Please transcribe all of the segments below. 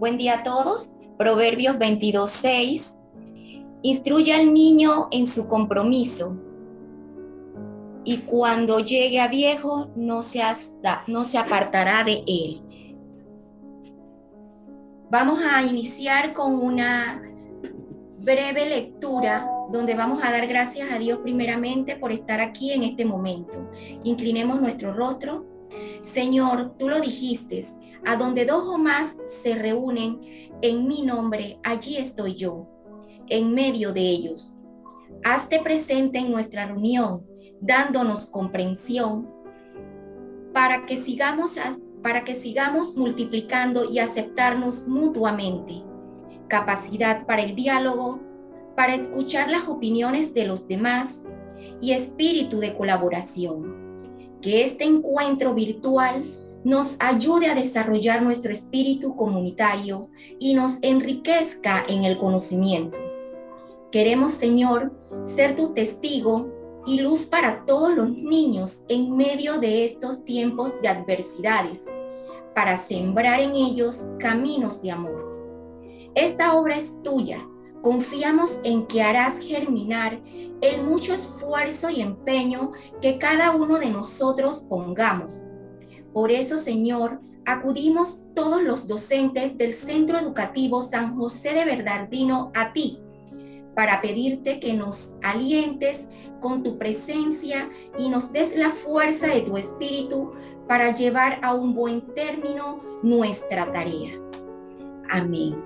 Buen día a todos. Proverbios 22.6. Instruye al niño en su compromiso y cuando llegue a viejo no se, no se apartará de él. Vamos a iniciar con una breve lectura donde vamos a dar gracias a Dios primeramente por estar aquí en este momento. Inclinemos nuestro rostro. Señor, tú lo dijiste, a donde dos o más se reúnen en mi nombre, allí estoy yo, en medio de ellos. Hazte presente en nuestra reunión, dándonos comprensión para que sigamos para que sigamos multiplicando y aceptarnos mutuamente. Capacidad para el diálogo, para escuchar las opiniones de los demás y espíritu de colaboración. Que este encuentro virtual nos ayude a desarrollar nuestro espíritu comunitario y nos enriquezca en el conocimiento. Queremos, Señor, ser tu testigo y luz para todos los niños en medio de estos tiempos de adversidades, para sembrar en ellos caminos de amor. Esta obra es tuya. Confiamos en que harás germinar el mucho esfuerzo y empeño que cada uno de nosotros pongamos por eso, Señor, acudimos todos los docentes del Centro Educativo San José de Bernardino a ti para pedirte que nos alientes con tu presencia y nos des la fuerza de tu espíritu para llevar a un buen término nuestra tarea. Amén.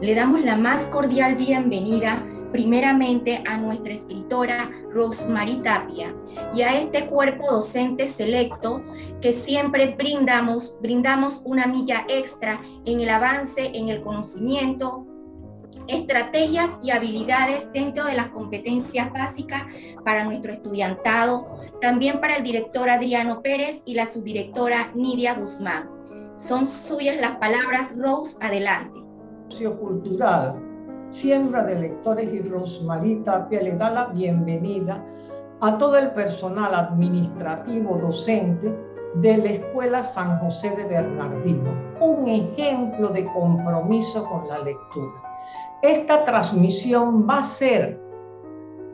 Le damos la más cordial bienvenida primeramente a nuestra escritora Rosemary Tapia y a este cuerpo docente selecto que siempre brindamos, brindamos una milla extra en el avance, en el conocimiento, estrategias y habilidades dentro de las competencias básicas para nuestro estudiantado, también para el director Adriano Pérez y la subdirectora Nidia Guzmán. Son suyas las palabras, Rose, adelante. Cultural Siembra de Lectores y Rosmarie Tapia le da la bienvenida a todo el personal administrativo docente de la Escuela San José de Bernardino, un ejemplo de compromiso con la lectura. Esta transmisión va a ser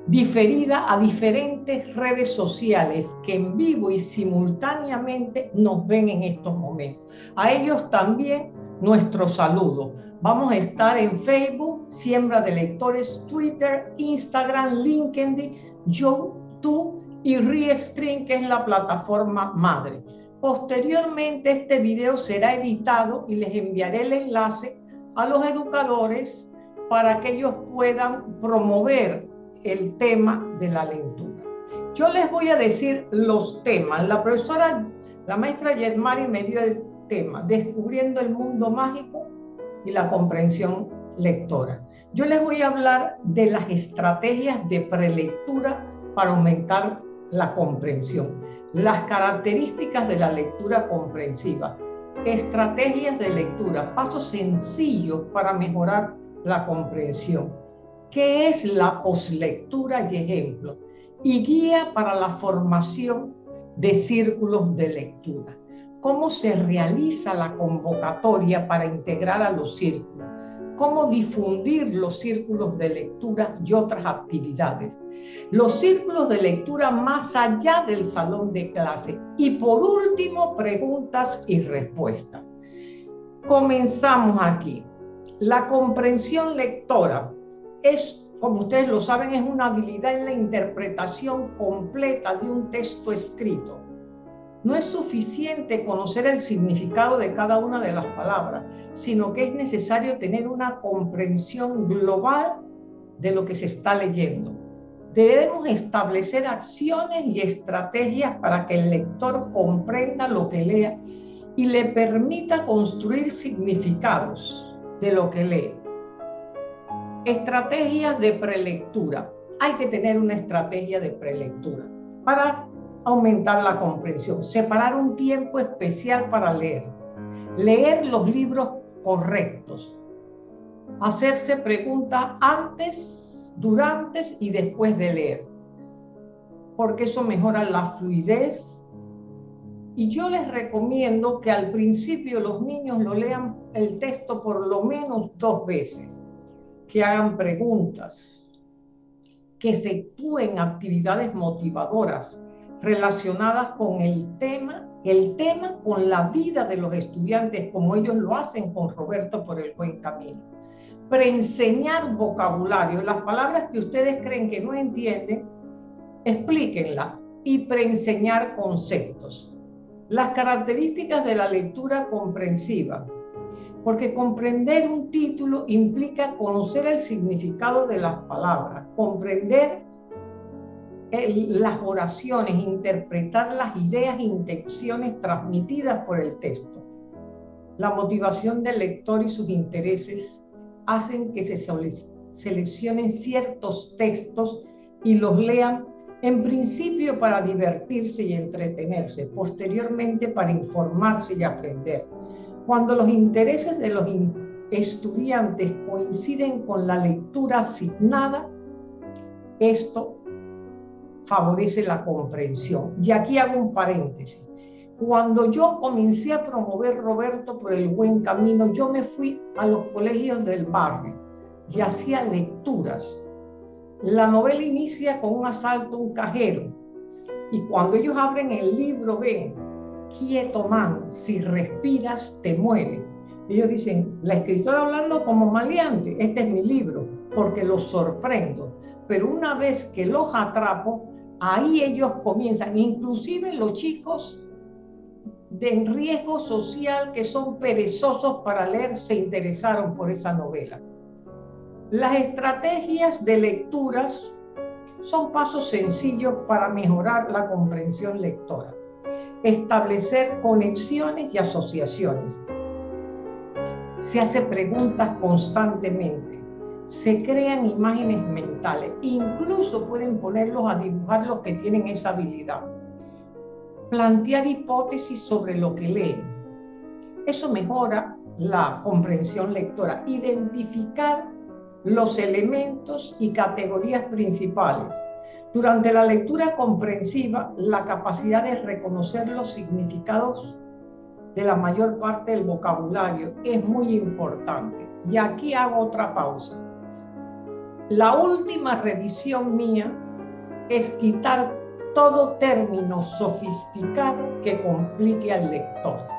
diferida a diferentes redes sociales que en vivo y simultáneamente nos ven en estos momentos. A ellos también nuestro saludo. Vamos a estar en Facebook, Siembra de Lectores, Twitter, Instagram, LinkedIn, YouTube y Restream, que es la plataforma madre. Posteriormente, este video será editado y les enviaré el enlace a los educadores para que ellos puedan promover el tema de la lectura. Yo les voy a decir los temas. La profesora, la maestra Yedmari me dio el tema, Descubriendo el Mundo Mágico y la comprensión lectora. Yo les voy a hablar de las estrategias de prelectura para aumentar la comprensión, las características de la lectura comprensiva, estrategias de lectura, pasos sencillos para mejorar la comprensión. ¿Qué es la poslectura y ejemplo? Y guía para la formación de círculos de lectura cómo se realiza la convocatoria para integrar a los círculos, cómo difundir los círculos de lectura y otras actividades, los círculos de lectura más allá del salón de clase y por último preguntas y respuestas. Comenzamos aquí. La comprensión lectora es, como ustedes lo saben, es una habilidad en la interpretación completa de un texto escrito no es suficiente conocer el significado de cada una de las palabras, sino que es necesario tener una comprensión global de lo que se está leyendo. Debemos establecer acciones y estrategias para que el lector comprenda lo que lea y le permita construir significados de lo que lee. Estrategias de prelectura. Hay que tener una estrategia de prelectura para aumentar la comprensión, separar un tiempo especial para leer, leer los libros correctos, hacerse preguntas antes, durante y después de leer, porque eso mejora la fluidez. Y yo les recomiendo que al principio los niños lo lean el texto por lo menos dos veces, que hagan preguntas, que efectúen actividades motivadoras relacionadas con el tema, el tema con la vida de los estudiantes, como ellos lo hacen con Roberto por el buen camino. Preenseñar vocabulario, las palabras que ustedes creen que no entienden, explíquenlas y preenseñar conceptos. Las características de la lectura comprensiva, porque comprender un título implica conocer el significado de las palabras, comprender las oraciones, interpretar las ideas e intenciones transmitidas por el texto. La motivación del lector y sus intereses hacen que se seleccionen ciertos textos y los lean en principio para divertirse y entretenerse, posteriormente para informarse y aprender. Cuando los intereses de los estudiantes coinciden con la lectura asignada, esto favorece la comprensión. Y aquí hago un paréntesis. Cuando yo comencé a promover Roberto por el buen camino, yo me fui a los colegios del barrio y hacía lecturas la novela inicia con un asalto a un cajero y cuando ellos abren el libro ven, quieto man, si respiras te muere. Ellos dicen, la escritora hablando como maleante, este es mi libro, porque los sorprendo. Pero una vez que los atrapo, ahí ellos comienzan, inclusive los chicos de riesgo social que son perezosos para leer, se interesaron por esa novela. Las estrategias de lecturas son pasos sencillos para mejorar la comprensión lectora. Establecer conexiones y asociaciones. Se hace preguntas constantemente. Se crean imágenes mentales. Incluso pueden ponerlos a dibujar los que tienen esa habilidad. Plantear hipótesis sobre lo que leen. Eso mejora la comprensión lectora. Identificar los elementos y categorías principales. Durante la lectura comprensiva, la capacidad de reconocer los significados de la mayor parte del vocabulario es muy importante. Y aquí hago otra pausa. La última revisión mía es quitar todo término sofisticado que complique al lector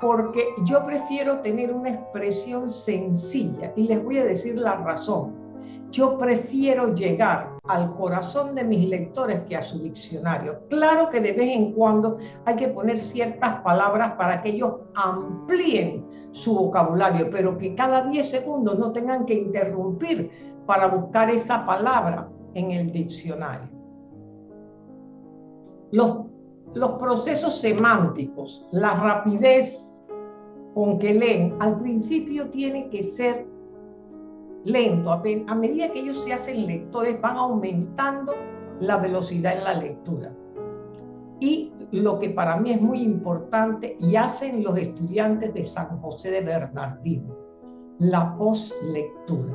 porque yo prefiero tener una expresión sencilla y les voy a decir la razón. Yo prefiero llegar al corazón de mis lectores que a su diccionario. Claro que de vez en cuando hay que poner ciertas palabras para que ellos amplíen su vocabulario, pero que cada 10 segundos no tengan que interrumpir para buscar esa palabra en el diccionario. Los, los procesos semánticos, la rapidez con que leen, al principio tiene que ser lento. A medida que ellos se hacen lectores, van aumentando la velocidad en la lectura. Y lo que para mí es muy importante y hacen los estudiantes de San José de Bernardino, la postlectura.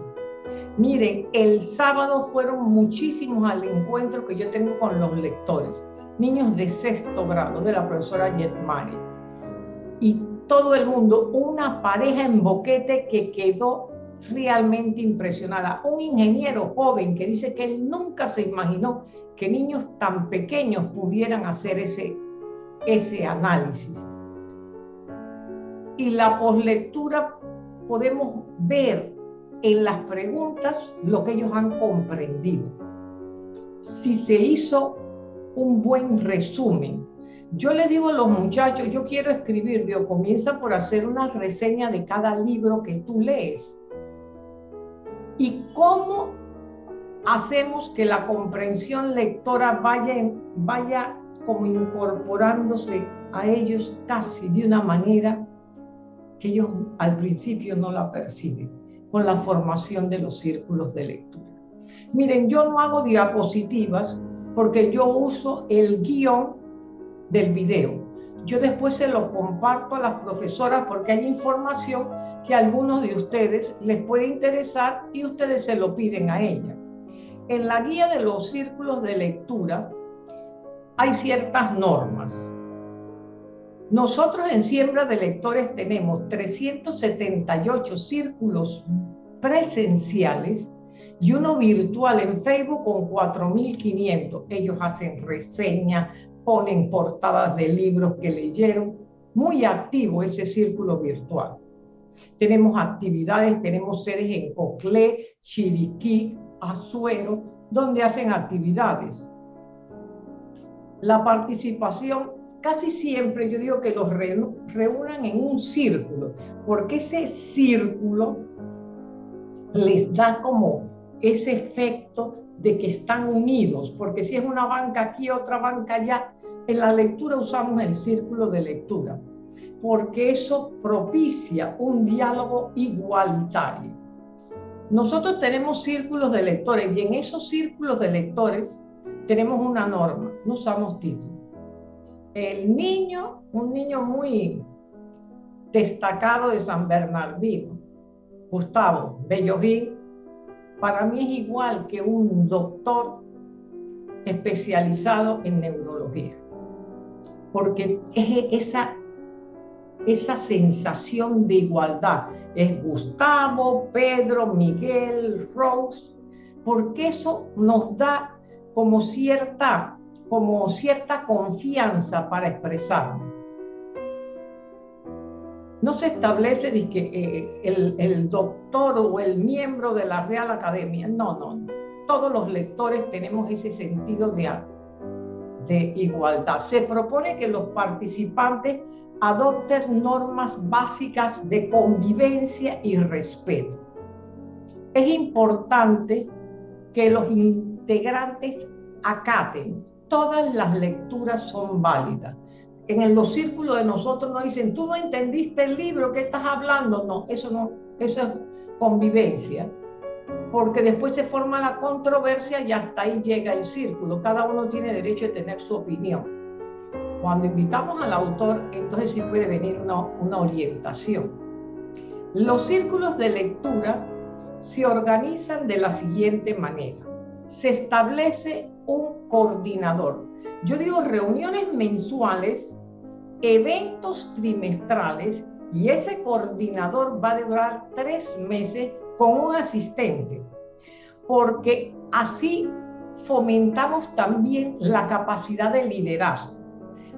Miren, el sábado fueron muchísimos al encuentro que yo tengo con los lectores, niños de sexto grado, de la profesora Yetmani. Y todo el mundo, una pareja en boquete que quedó realmente impresionada. Un ingeniero joven que dice que él nunca se imaginó que niños tan pequeños pudieran hacer ese, ese análisis. Y la poslectura podemos ver en las preguntas lo que ellos han comprendido. Si se hizo un buen resumen yo le digo a los muchachos, yo quiero escribir, Dios, comienza por hacer una reseña de cada libro que tú lees. ¿Y cómo hacemos que la comprensión lectora vaya, vaya como incorporándose a ellos casi de una manera que ellos al principio no la perciben, con la formación de los círculos de lectura? Miren, yo no hago diapositivas porque yo uso el guion del video. Yo después se lo comparto a las profesoras porque hay información que algunos de ustedes les puede interesar y ustedes se lo piden a ella. En la guía de los círculos de lectura hay ciertas normas Nosotros en Siembra de Lectores tenemos 378 círculos presenciales y uno virtual en Facebook con 4.500. Ellos hacen reseñas, ponen portadas de libros que leyeron. Muy activo ese círculo virtual. Tenemos actividades, tenemos sedes en Coclé, Chiriquí, Azuero, donde hacen actividades. La participación casi siempre yo digo que los reúnan en un círculo, porque ese círculo les da como ese efecto de que están unidos, porque si es una banca aquí, otra banca allá, en la lectura usamos el círculo de lectura, porque eso propicia un diálogo igualitario. Nosotros tenemos círculos de lectores y en esos círculos de lectores tenemos una norma, no usamos títulos el niño, un niño muy destacado de San Bernardino, Gustavo Bellovín, para mí es igual que un doctor especializado en neurología, porque es esa, esa sensación de igualdad. Es Gustavo, Pedro, Miguel, Rose, porque eso nos da como cierta como cierta confianza para expresarnos. No se establece de que eh, el, doctor o el miembro de la Real Academia, no, no, no. Todos los lectores tenemos ese sentido de, de igualdad. Se propone que los participantes adopten normas básicas de convivencia y respeto. Es importante que los integrantes acaten todas las lecturas son válidas. En los círculos de nosotros nos dicen, tú no entendiste el libro, ¿qué estás hablando? No, eso no, eso es convivencia. Porque después se forma la controversia y hasta ahí llega el círculo. Cada uno tiene derecho a tener su opinión. Cuando invitamos al autor, entonces sí puede venir una, una orientación. Los círculos de lectura se organizan de la siguiente manera. Se establece un coordinador. Yo digo reuniones mensuales, eventos trimestrales y ese coordinador va a durar tres meses con un asistente, porque así fomentamos también la capacidad de liderazgo.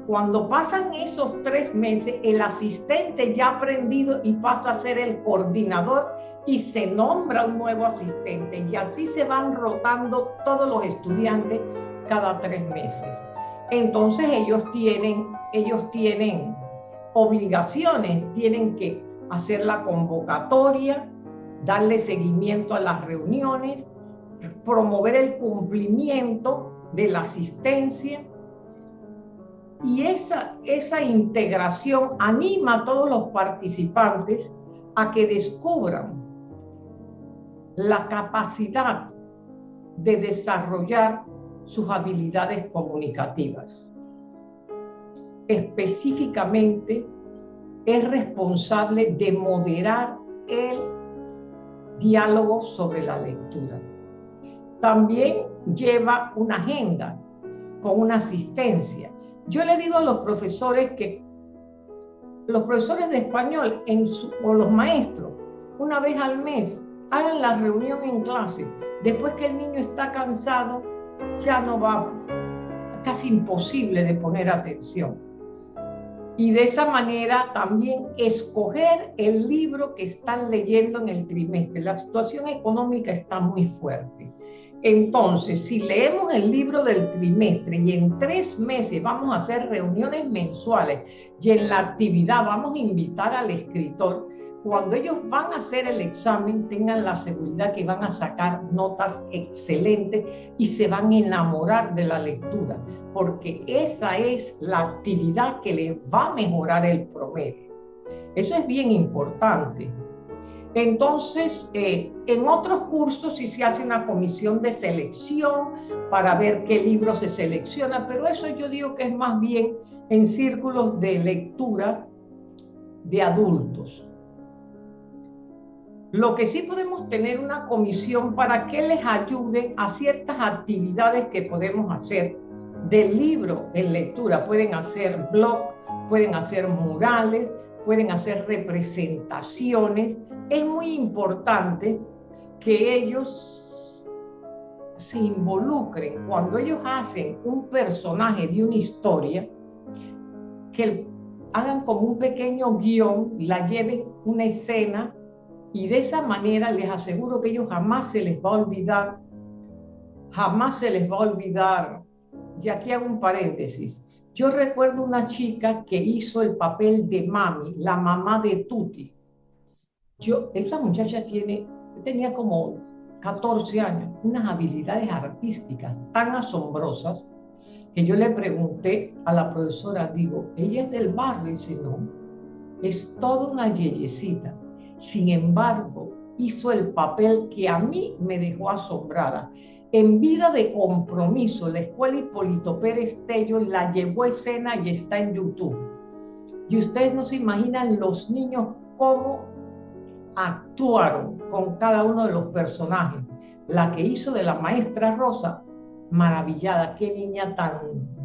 Cuando pasan esos tres meses, el asistente ya ha aprendido y pasa a ser el coordinador y se nombra un nuevo asistente. Y así se van rotando todos los estudiantes cada tres meses. Entonces ellos tienen, ellos tienen obligaciones, tienen que hacer la convocatoria, darle seguimiento a las reuniones, promover el cumplimiento de la asistencia y esa, esa integración anima a todos los participantes a que descubran la capacidad de desarrollar sus habilidades comunicativas. Específicamente, es responsable de moderar el diálogo sobre la lectura. También lleva una agenda con una asistencia yo le digo a los profesores que los profesores de español o los maestros, una vez al mes, hagan la reunión en clase. Después que el niño está cansado, ya no va, casi imposible de poner atención. Y de esa manera también escoger el libro que están leyendo en el trimestre. La situación económica está muy fuerte. Entonces, si leemos el libro del trimestre y en tres meses vamos a hacer reuniones mensuales y en la actividad vamos a invitar al escritor, cuando ellos van a hacer el examen tengan la seguridad que van a sacar notas excelentes y se van a enamorar de la lectura, porque esa es la actividad que les va a mejorar el promedio. Eso es bien importante. Entonces, eh, en otros cursos sí se hace una comisión de selección para ver qué libros se selecciona, pero eso yo digo que es más bien en círculos de lectura de adultos. Lo que sí podemos tener una comisión para que les ayude a ciertas actividades que podemos hacer del libro en lectura. Pueden hacer blog, pueden hacer murales, pueden hacer representaciones. Es muy importante que ellos se involucren cuando ellos hacen un personaje de una historia, que hagan como un pequeño guion, la lleven una escena y de esa manera les aseguro que ellos jamás se les va a olvidar, jamás se les va a olvidar. Y aquí hago un paréntesis. Yo recuerdo una chica que hizo el papel de mami, la mamá de Tuti. Yo, esa muchacha tiene, tenía como 14 años, unas habilidades artísticas tan asombrosas que yo le pregunté a la profesora, digo, ella es del barrio, y dice, no, es toda una yeyecita. Sin embargo, hizo el papel que a mí me dejó asombrada. En vida de compromiso, la escuela Hipólito Pérez Tello la llevó a escena y está en YouTube. Y ustedes no se imaginan los niños cómo actuaron con cada uno de los personajes. La que hizo de la maestra Rosa, maravillada, qué niña tan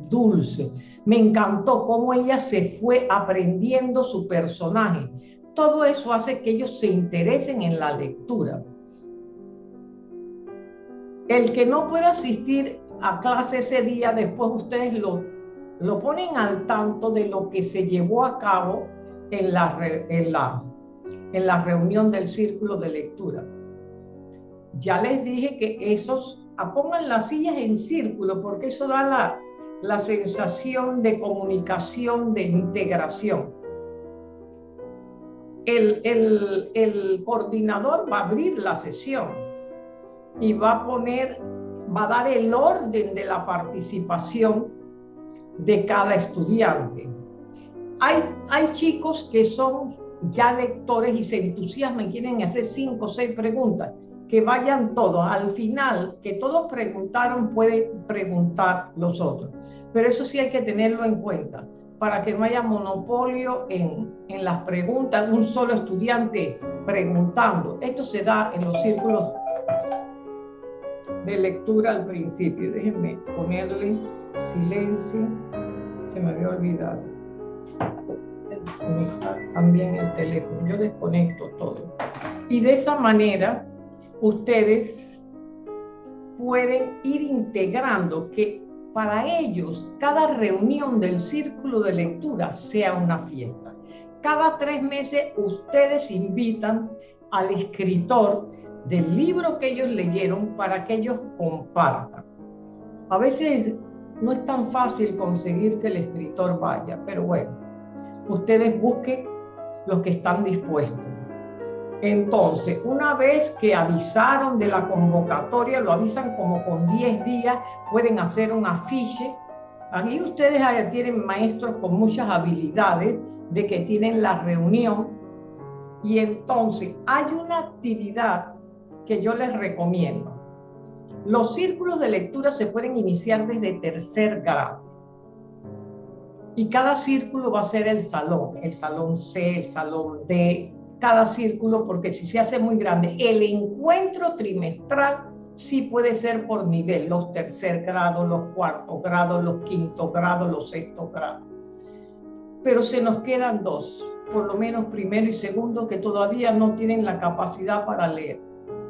dulce. Me encantó cómo ella se fue aprendiendo su personaje todo eso hace que ellos se interesen en la lectura. El que no pueda asistir a clase ese día, después ustedes lo, lo ponen al tanto de lo que se llevó a cabo en la, en la, en la reunión del círculo de lectura. Ya les dije que esos, ah, pongan las sillas en círculo porque eso da la, la sensación de comunicación, de integración el, el, coordinador va a abrir la sesión y va a poner, va a dar el orden de la participación de cada estudiante. Hay, hay chicos que son ya lectores y se entusiasman quieren hacer cinco o seis preguntas, que vayan todos. Al final, que todos preguntaron, pueden preguntar los otros. Pero eso sí hay que tenerlo en cuenta para que no haya monopolio en, en las preguntas, un solo estudiante preguntando. Esto se da en los círculos de lectura al principio. Déjenme ponerle silencio. Se me había olvidado. También el teléfono. Yo desconecto todo. Y de esa manera, ustedes pueden ir integrando que para ellos cada reunión del círculo de lectura sea una fiesta. Cada tres meses ustedes invitan al escritor del libro que ellos leyeron para que ellos compartan. A veces no es tan fácil conseguir que el escritor vaya, pero bueno, ustedes busquen los que están dispuestos. Entonces, una vez que avisaron de la convocatoria, lo avisan como con 10 días, pueden hacer un afiche. Ahí ustedes tienen maestros con muchas habilidades de que tienen la reunión. Y entonces hay una actividad que yo les recomiendo. Los círculos de lectura se pueden iniciar desde tercer grado. Y cada círculo va a ser el salón, el salón C, el salón D, cada círculo, porque si se hace muy grande, el encuentro trimestral sí puede ser por nivel, los tercer grados, los cuartos grados, los quinto grados, los sexto grados. Pero se nos quedan dos, por lo menos primero y segundo, que todavía no tienen la capacidad para leer.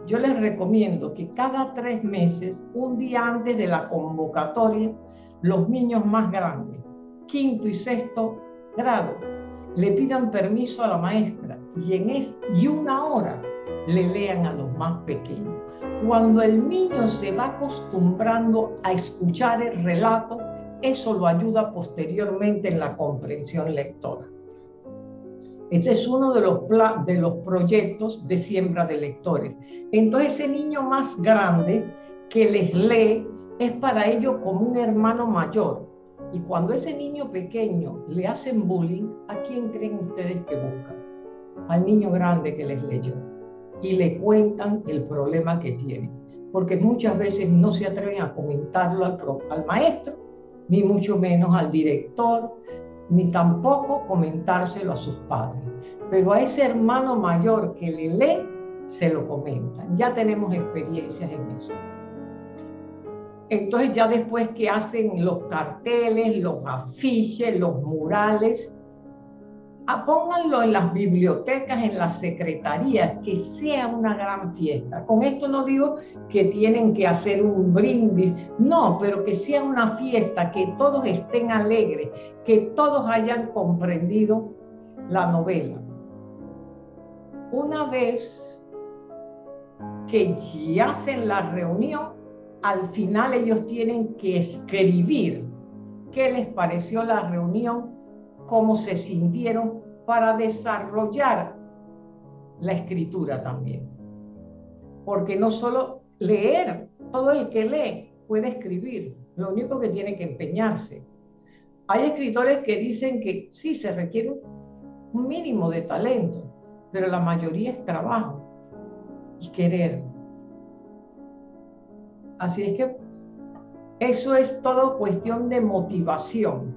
Yo les recomiendo que cada tres meses, un día antes de la convocatoria, los niños más grandes, quinto y sexto grado, le pidan permiso a la maestra y en es, y una hora le lean a los más pequeños. Cuando el niño se va acostumbrando a escuchar el relato, eso lo ayuda posteriormente en la comprensión lectora. Ese es uno de los, de los proyectos de siembra de lectores. Entonces ese niño más grande que les lee es para ellos como un hermano mayor. Y cuando ese niño pequeño le hacen bullying, ¿a quién creen ustedes que buscan? al niño grande que les leyó y le cuentan el problema que tienen, porque muchas veces no se atreven a comentarlo al, al maestro, ni mucho menos al director, ni tampoco comentárselo a sus padres. Pero a ese hermano mayor que le lee, se lo comentan. Ya tenemos experiencias en eso. Entonces ya después que hacen los carteles, los afiches, los murales, pónganlo en las bibliotecas, en las secretarías, que sea una gran fiesta. Con esto no digo que tienen que hacer un brindis, no, pero que sea una fiesta, que todos estén alegres, que todos hayan comprendido la novela. Una vez que ya hacen la reunión, al final ellos tienen que escribir qué les pareció la reunión, cómo se sintieron para desarrollar la escritura también. Porque no solo leer, todo el que lee puede escribir, lo único que tiene que empeñarse. Hay escritores que dicen que sí, se requiere un mínimo de talento, pero la mayoría es trabajo y querer. Así es que eso es todo cuestión de motivación.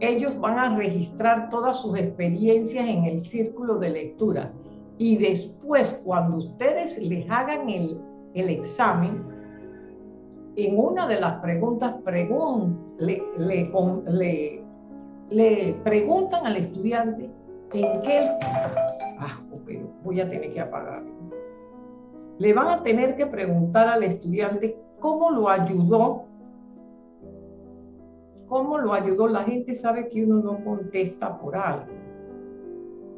Ellos van a registrar todas sus experiencias en el círculo de lectura y después cuando ustedes les hagan el, el examen, en una de las preguntas le, le, le, preguntan al estudiante en qué... Ah, voy a tener que apagar le van a tener que preguntar al estudiante cómo lo ayudó. ¿Cómo lo ayudó? La gente sabe que uno no contesta por algo.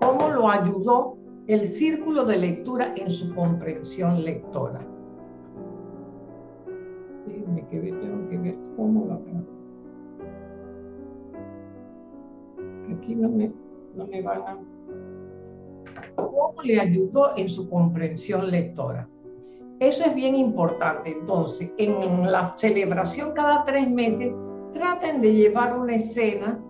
¿Cómo lo ayudó el círculo de lectura en su comprensión lectora? Déjenme que ver, tengo que ver cómo lo Aquí no me, no me van a cómo le ayudó en su comprensión lectora. Eso es bien importante. Entonces, en la celebración cada tres meses, traten de llevar una escena,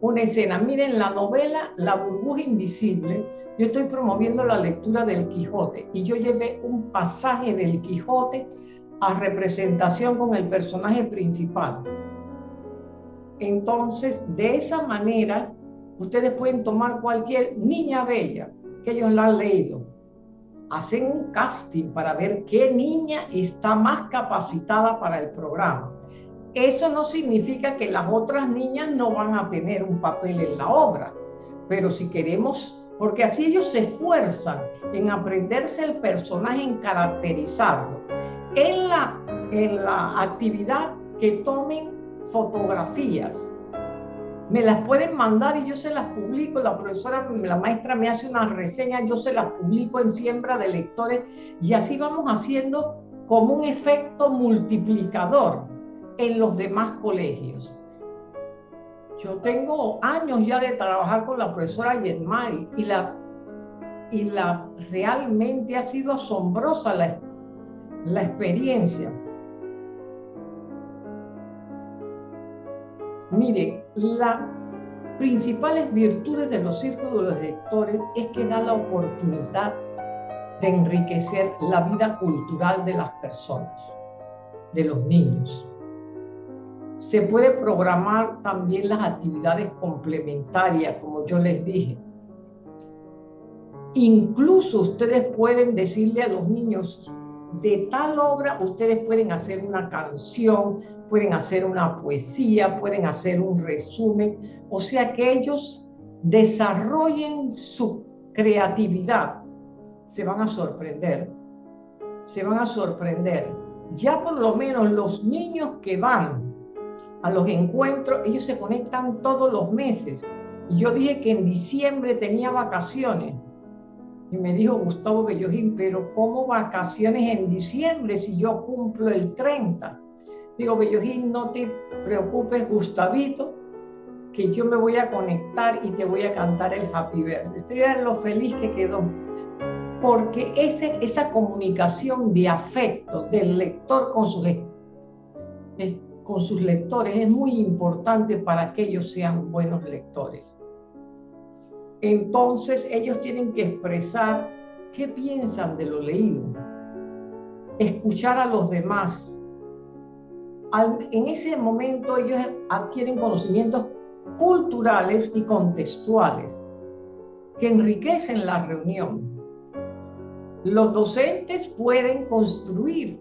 una escena. Miren, la novela La burbuja invisible, yo estoy promoviendo la lectura del Quijote y yo llevé un pasaje del Quijote a representación con el personaje principal. Entonces, de esa manera, ustedes pueden tomar cualquier niña bella que ellos la han leído. Hacen un casting para ver qué niña está más capacitada para el programa. Eso no significa que las otras niñas no van a tener un papel en la obra, pero si queremos, porque así ellos se esfuerzan en aprenderse el personaje, en caracterizarlo. En la, en la actividad que tomen fotografías, me las pueden mandar y yo se las publico. La profesora, la maestra me hace una reseña, yo se las publico en siembra de lectores y así vamos haciendo como un efecto multiplicador en los demás colegios. Yo tengo años ya de trabajar con la profesora Yetmari y la, y la realmente ha sido asombrosa la, la experiencia Mire, las principales virtudes de los círculos de lectores es que da la oportunidad de enriquecer la vida cultural de las personas, de los niños. Se puede programar también las actividades complementarias, como yo les dije. Incluso ustedes pueden decirle a los niños, de tal obra ustedes pueden hacer una canción, pueden hacer una poesía, pueden hacer un resumen, o sea que ellos desarrollen su creatividad, se van a sorprender, se van a sorprender. Ya por lo menos los niños que van a los encuentros, ellos se conectan todos los meses. Y yo dije que en diciembre tenía vacaciones. Y me dijo Gustavo Bellojín, pero ¿cómo vacaciones en diciembre si yo cumplo el 30? Digo, Bellojín, no te preocupes, Gustavito, que yo me voy a conectar y te voy a cantar el Happy Birthday. Estoy en lo feliz que quedó. Porque ese, esa comunicación de afecto del lector con sus, con sus lectores es muy importante para que ellos sean buenos lectores. Entonces ellos tienen que expresar qué piensan de lo leído, escuchar a los demás, en ese momento ellos adquieren conocimientos culturales y contextuales que enriquecen la reunión. Los docentes pueden construir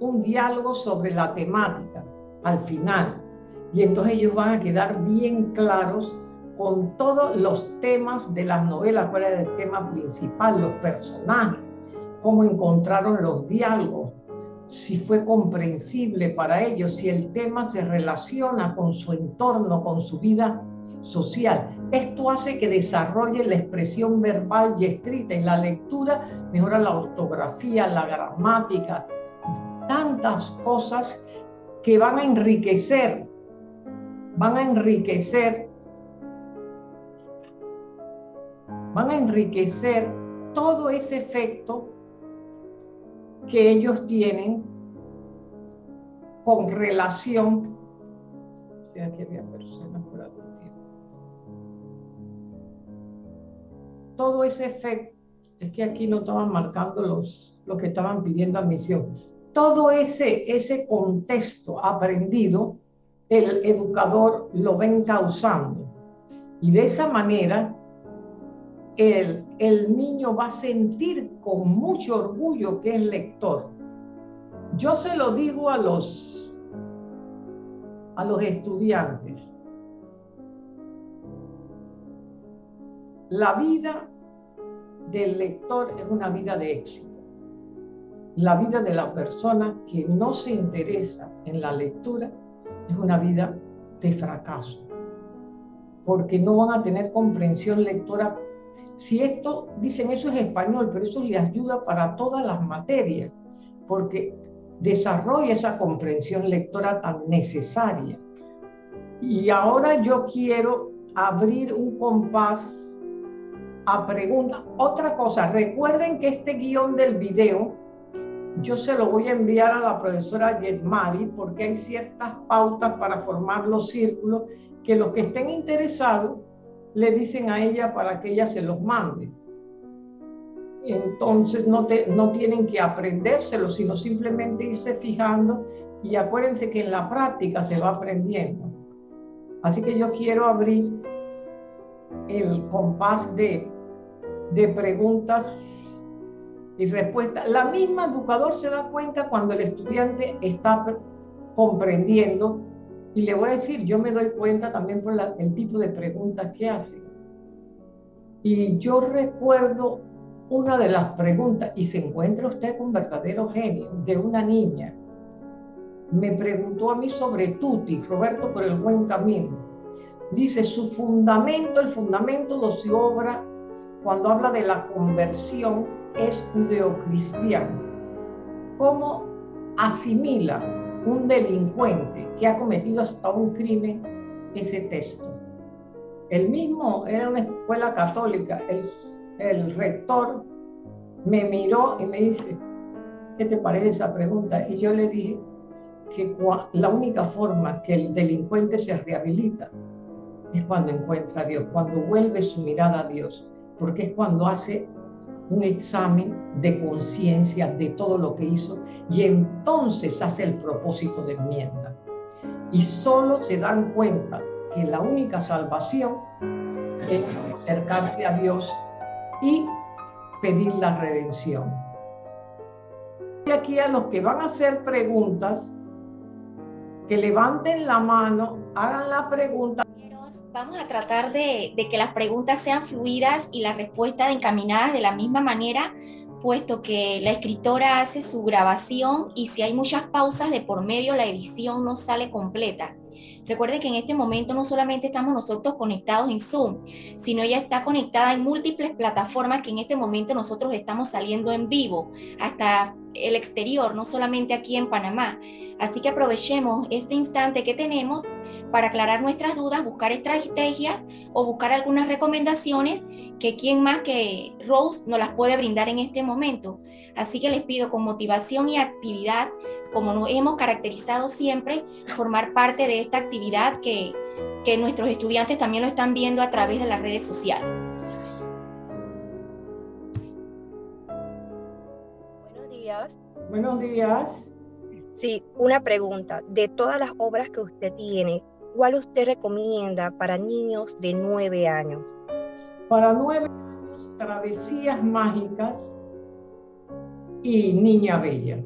un diálogo sobre la temática al final y entonces ellos van a quedar bien claros con todos los temas de las novelas, cuál era el tema principal, los personajes, cómo encontraron los diálogos, si fue comprensible para ellos, si el tema se relaciona con su entorno, con su vida social. Esto hace que desarrolle la expresión verbal y escrita. En la lectura mejora la ortografía, la gramática, tantas cosas que van a enriquecer, van a enriquecer, van a enriquecer todo ese efecto que ellos tienen con relación. Todo ese efecto, es que aquí no estaban marcando los, los que estaban pidiendo admisión. Todo ese, ese contexto aprendido, el educador lo ven causando. Y de esa manera el, el niño va a sentir con mucho orgullo que es lector. Yo se lo digo a los, a los estudiantes. La vida del lector es una vida de éxito. La vida de la persona que no se interesa en la lectura es una vida de fracaso, porque no van a tener comprensión lectora si esto, dicen eso es español, pero eso le ayuda para todas las materias, porque desarrolla esa comprensión lectora tan necesaria. Y ahora yo quiero abrir un compás a preguntas. Otra cosa, recuerden que este guion del video yo se lo voy a enviar a la profesora Yetmari porque hay ciertas pautas para formar los círculos que los que estén interesados le dicen a ella para que ella se los mande. Entonces no, te, no tienen que aprendérselo, sino simplemente irse fijando y acuérdense que en la práctica se va aprendiendo. Así que yo quiero abrir el compás de, de preguntas y respuestas. La misma educador se da cuenta cuando el estudiante está comprendiendo y le voy a decir, yo me doy cuenta también por el tipo de preguntas que hace. Y yo recuerdo una de las preguntas, y se encuentra usted con verdadero genio, de una niña. Me preguntó a mí sobre Tuti, Roberto por el buen camino. Dice, su fundamento, el fundamento de su obra, cuando habla de la conversión, es judeocristiano. ¿Cómo asimila un delincuente que ha cometido hasta un crimen ese texto. El mismo era una escuela católica, el, el rector me miró y me dice, ¿qué te parece esa pregunta? Y yo le dije que la única forma que el delincuente se rehabilita es cuando encuentra a Dios, cuando vuelve su mirada a Dios, porque es cuando hace un examen de conciencia de todo lo que hizo y entonces hace el propósito de enmienda. Y solo se dan cuenta que la única salvación es acercarse a Dios y pedir la redención. Y aquí a los que van a hacer preguntas, que levanten la mano, hagan la pregunta vamos a tratar de, que las preguntas sean fluidas y las respuestas encaminadas de la misma manera, puesto que la escritora hace su grabación y si hay muchas pausas de por medio, la edición no sale completa. Recuerden que en este momento no solamente estamos nosotros conectados en Zoom, sino ella está conectada en múltiples plataformas que en este momento nosotros estamos saliendo en vivo hasta el exterior, no solamente aquí en Panamá. Así que aprovechemos este instante que tenemos para aclarar nuestras dudas, buscar estrategias o buscar algunas recomendaciones que quien más que Rose nos las puede brindar en este momento. Así que les pido con motivación y actividad, como nos hemos caracterizado siempre, formar parte de esta actividad que, que nuestros estudiantes también lo están viendo a través de las redes sociales. Buenos días. Buenos días. Sí, una pregunta. De todas las obras que usted tiene, ¿cuál usted recomienda para niños de nueve años? Para nueve años, Travesías Mágicas y Niña Bella.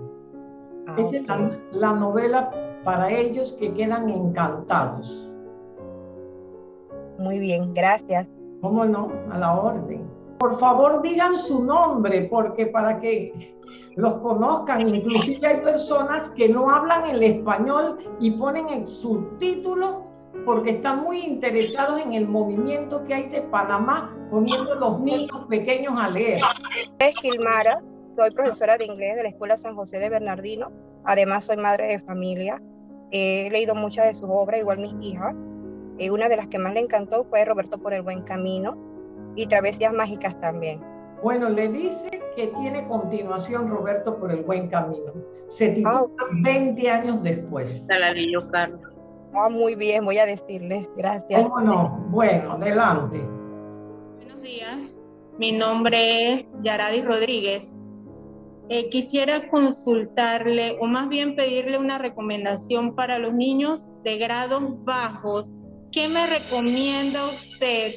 Ah, es la, novela para ellos que quedan encantados. Muy bien, gracias. ¿Cómo no? A la orden. Por favor, digan su nombre, porque para que los conozcan, inclusive hay personas que no hablan el español y ponen el subtítulo porque están muy interesados en el movimiento que hay de Panamá, poniendo los niños pequeños a leer. Es Kilmara, soy profesora de inglés de la Escuela San José de Bernardino, además soy madre de familia, he leído muchas de sus obras, igual mis hijas, eh, una de las que más le encantó fue Roberto por el Buen Camino y Travesías Mágicas también. Bueno, le dice que tiene continuación Roberto por el Buen Camino. Se titula 20 ah, años después. la leyó Carlos. Ah, muy bien, voy a decirles. Gracias. ¿Cómo no? Bueno, adelante. Buenos días. Mi nombre es Yaradi Rodríguez. Eh, quisiera consultarle o más bien pedirle una recomendación para los niños de grados bajos. ¿Qué me recomienda usted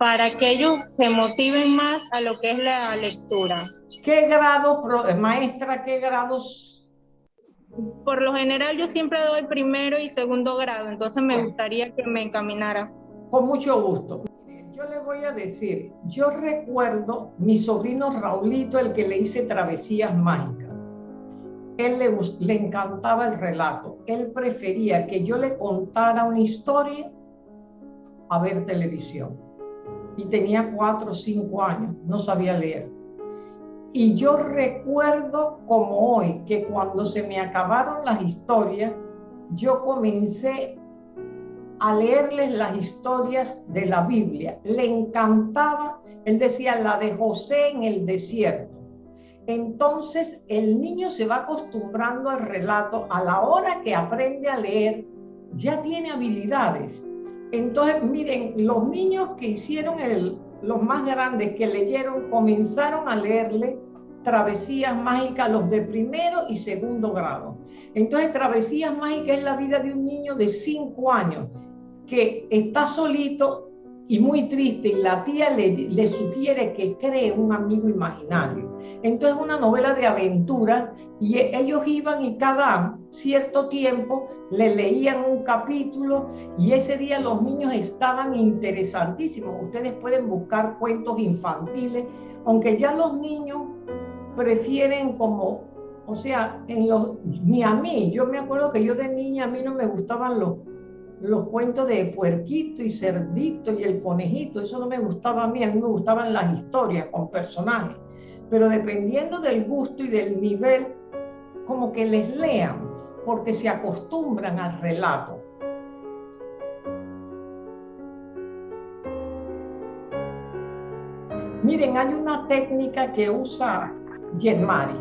para que ellos se motiven más a lo que es la lectura? ¿Qué grado, maestra, qué grados por lo general yo siempre doy primero y segundo grado, entonces me gustaría que me encaminara. Con mucho gusto. Yo le voy a decir, yo recuerdo mi sobrino Raulito, el que le hice travesías mágicas. Él le, le encantaba el relato. Él prefería que yo le contara una historia a ver televisión. Y tenía cuatro o cinco años, no sabía leer. Y yo recuerdo como hoy que cuando se me acabaron las historias, yo comencé a leerles las historias de la Biblia. Le encantaba, él decía, la de José en el desierto. Entonces el niño se va acostumbrando al relato, a la hora que aprende a leer, ya tiene habilidades. Entonces, miren, los niños que hicieron los más grandes que leyeron comenzaron a leerle Travesías Mágicas, los de primero y segundo grado. Entonces, Travesías Mágicas es la vida de un niño de cinco años que está solito y muy triste y la tía le, sugiere que cree un amigo imaginario. Entonces, una novela de aventura y ellos iban y cada cierto tiempo le leían un capítulo y ese día los niños estaban interesantísimos. Ustedes pueden buscar cuentos infantiles, aunque ya los niños prefieren como, o sea, en los, ni a mí, yo me acuerdo que yo de niña a mí no me gustaban los, los cuentos de puerquito y cerdito y el conejito, eso no me gustaba a mí, a mí me gustaban las historias con personajes, pero dependiendo del gusto y del nivel, como que les lean, porque se acostumbran al relato. Miren, hay una técnica que usa Yermari,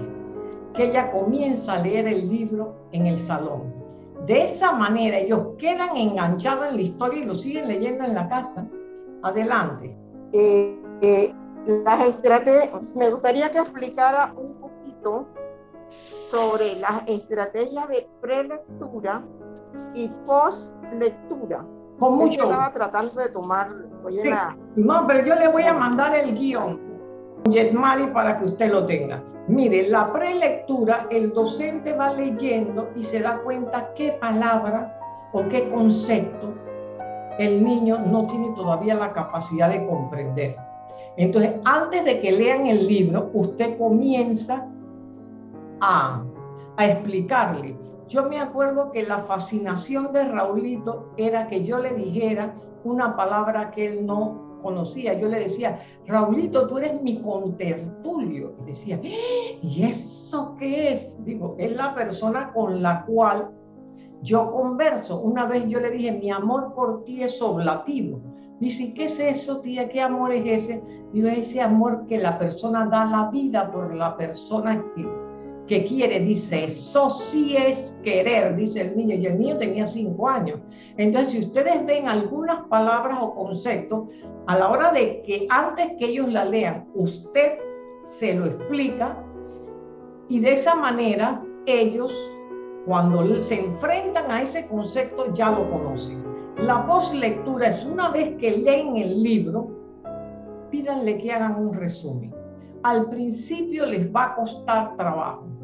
que ella comienza a leer el libro en el salón. De esa manera ellos quedan enganchados en la historia y lo siguen leyendo en la casa. Adelante. Eh, eh, las estrategias, me gustaría que explicara un poquito sobre las estrategias de prelectura y postlectura. Con mucho. estaba tratando de tomar. No, pero yo le voy a mandar el guion. Yetmari para que usted lo tenga. Mire, la prelectura, el docente va leyendo y se da cuenta qué palabra o qué concepto el niño no tiene todavía la capacidad de comprender. Entonces, antes de que lean el libro, usted comienza a, a explicarle. Yo me acuerdo que la fascinación de Raulito era que yo le dijera una palabra que él no conocía, yo le decía, Raulito, tú eres mi contertulio. Y decía, ¿y eso qué es? Digo, es la persona con la cual yo converso. Una vez yo le dije, mi amor por ti es oblativo. Dice, ¿qué es eso, tía? ¿Qué amor es ese? Digo, ese amor que la persona da la vida por la persona que que quiere, dice, eso sí es querer, dice el niño, y el niño tenía cinco años. Entonces, si ustedes ven algunas palabras o conceptos, a la hora de que antes que ellos la lean, usted se lo explica, y de esa manera ellos, cuando se enfrentan a ese concepto, ya lo conocen. La postlectura es una vez que leen el libro, pídanle que hagan un resumen. Al principio les va a costar trabajo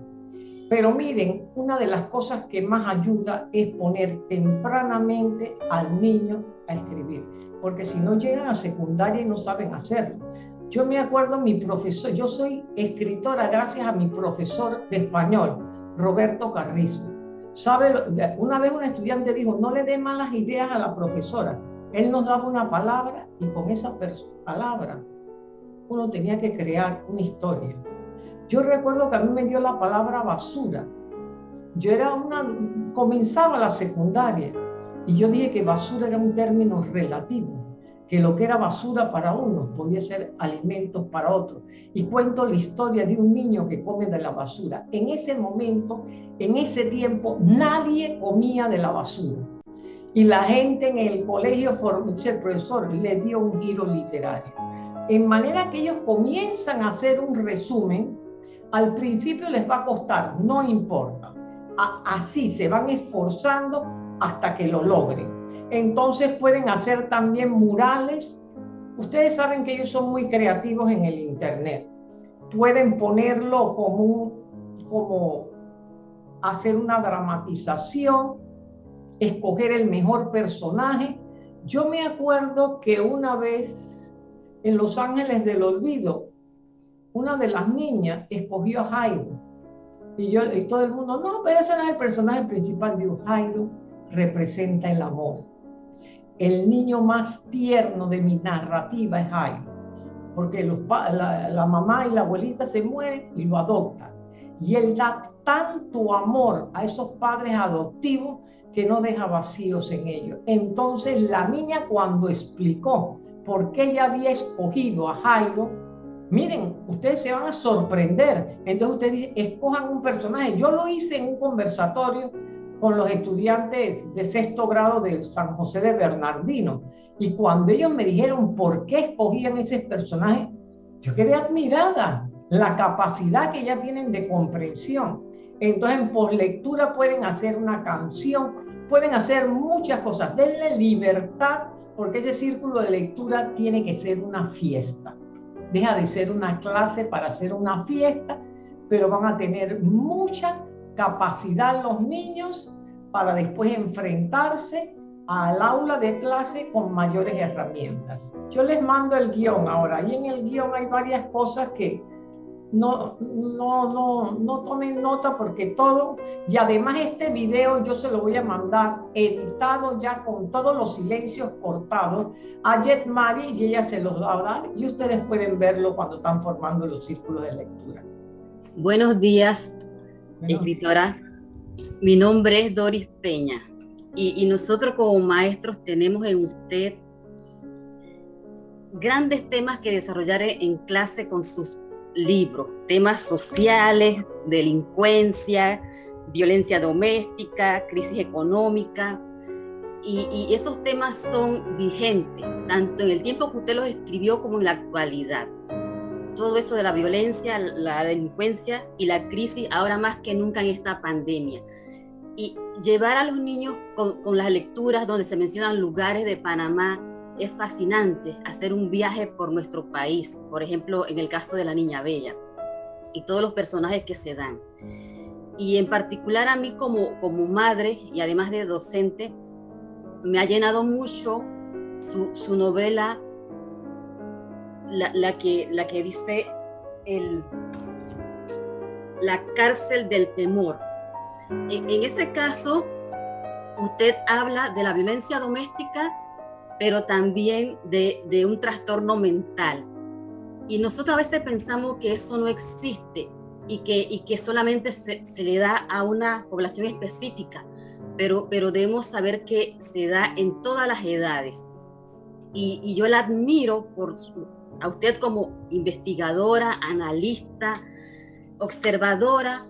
pero miren, una de las cosas que más ayuda es poner tempranamente al niño a escribir, porque si no llegan a secundaria y no saben hacerlo. Yo me acuerdo mi profesor, yo soy escritora gracias a mi profesor de español, Roberto Carrizo. ¿Sabe? Una vez un estudiante dijo, no le dé malas ideas a la profesora. Él nos daba una palabra y con esa palabra uno tenía que crear una historia. Yo recuerdo que a mí me dio la palabra basura. Yo era una, comenzaba la secundaria y yo dije que basura era un término relativo que lo que era basura para unos podía ser alimentos para otros. Y cuento la historia de un niño que come de la basura. En ese momento, en ese tiempo, nadie comía de la basura. Y la gente en el colegio, el profesor, le dio un giro literario. En manera que ellos comienzan a hacer un resumen, al principio les va a costar, no importa. así se van esforzando hasta que lo logren entonces pueden hacer también murales. Ustedes saben que ellos son muy creativos en el Internet. Pueden ponerlo como, como hacer una dramatización, escoger el mejor personaje. Yo me acuerdo que una vez en Los Ángeles del Olvido, una de las niñas escogió a Jairo. Y, yo, y todo el mundo, no, pero ese no es el personaje principal. de Jairo representa el amor el niño más tierno de mi narrativa es Jairo, porque la, mamá y la abuelita se mueren y lo adoptan. Y él da tanto amor a esos padres adoptivos que no deja vacíos en ellos. Entonces la niña cuando explicó por qué ella había escogido a Jairo, miren, ustedes se van a sorprender. Entonces ustedes escojan un personaje. Yo lo hice en un conversatorio con los estudiantes de sexto grado de San José de Bernardino. Y cuando ellos me dijeron por qué escogían ese personaje, yo quedé admirada la capacidad que ya tienen de comprensión. Entonces, por lectura pueden hacer una canción, pueden hacer muchas cosas. Denle libertad, porque ese círculo de lectura tiene que ser una fiesta. Deja de ser una clase para hacer una fiesta, pero van a tener mucha capacidad los niños para después enfrentarse al aula de clase con mayores herramientas. Yo les mando el guion ahora y en el guion hay varias cosas que no, no, no, no tomen nota porque todo, y además este video yo se lo voy a mandar editado ya con todos los silencios cortados a Jet Mari y ella se los va a dar y ustedes pueden verlo cuando están formando los círculos de lectura. Buenos días, escritora. Mi nombre es Doris Peña y, nosotros como maestros tenemos en usted grandes temas que desarrollar en clase con sus libros, temas sociales, delincuencia, violencia doméstica, crisis económica, y, esos temas son vigentes, tanto en el tiempo que usted los escribió como en la actualidad todo eso de la violencia, la delincuencia y la crisis ahora más que nunca en esta pandemia. Y llevar a los niños con, las lecturas donde se mencionan lugares de Panamá es fascinante, hacer un viaje por nuestro país, por ejemplo, en el caso de la Niña Bella y todos los personajes que se dan. Y en particular a mí como, como madre y además de docente, me ha llenado mucho su, su novela la, que, la que dice el, la cárcel del temor. En, en ese caso, usted habla de la violencia doméstica, pero también de, de, un trastorno mental. Y nosotros a veces pensamos que eso no existe y que, y que solamente se, se le da a una población específica, pero, pero debemos saber que se da en todas las edades. Y, y yo la admiro por, a usted como investigadora, analista, observadora,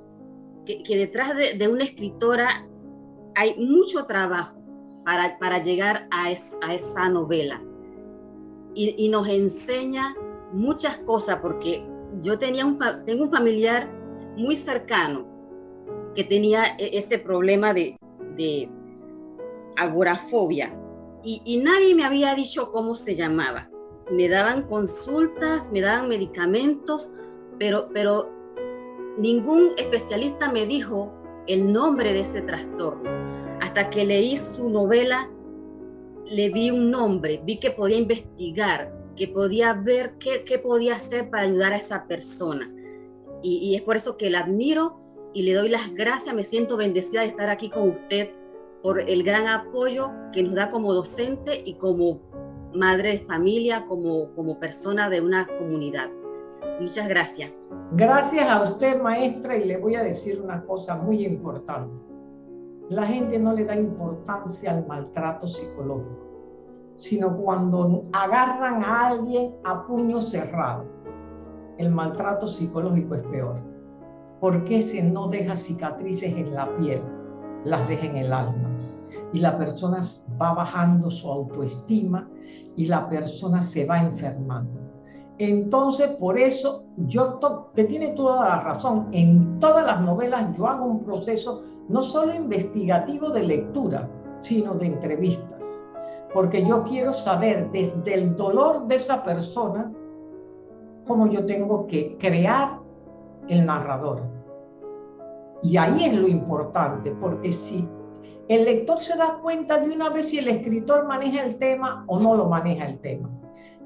que, detrás de, una escritora hay mucho trabajo para, para llegar a, esa novela. Y, nos enseña muchas cosas, porque yo tenía un, tengo un familiar muy cercano que tenía e, ese problema de, de agorafobia y, y nadie me había dicho cómo se llamaba me daban consultas, me daban medicamentos, pero, pero ningún especialista me dijo el nombre de ese trastorno. Hasta que leí su novela le di un nombre, vi que podía investigar, que podía ver qué, qué podía hacer para ayudar a esa persona. Y, es por eso que la admiro y le doy las gracias, me siento bendecida de estar aquí con usted por el gran apoyo que nos da como docente y como madre de familia, como, como persona de una comunidad. Muchas gracias. Gracias a usted, maestra, y le voy a decir una cosa muy importante. La gente no le da importancia al maltrato psicológico, sino cuando agarran a alguien a puño cerrado. El maltrato psicológico es peor, porque ese no deja cicatrices en la piel, las deja en el alma. Y la persona va bajando su autoestima y la persona se va enfermando. Entonces, por eso, yo te tiene toda la razón. En todas las novelas yo hago un proceso no solo investigativo de lectura, sino de entrevistas. Porque yo quiero saber desde el dolor de esa persona cómo yo tengo que crear el narrador. Y ahí es lo importante, porque si el lector se da cuenta de una vez si el escritor maneja el tema o no lo maneja el tema.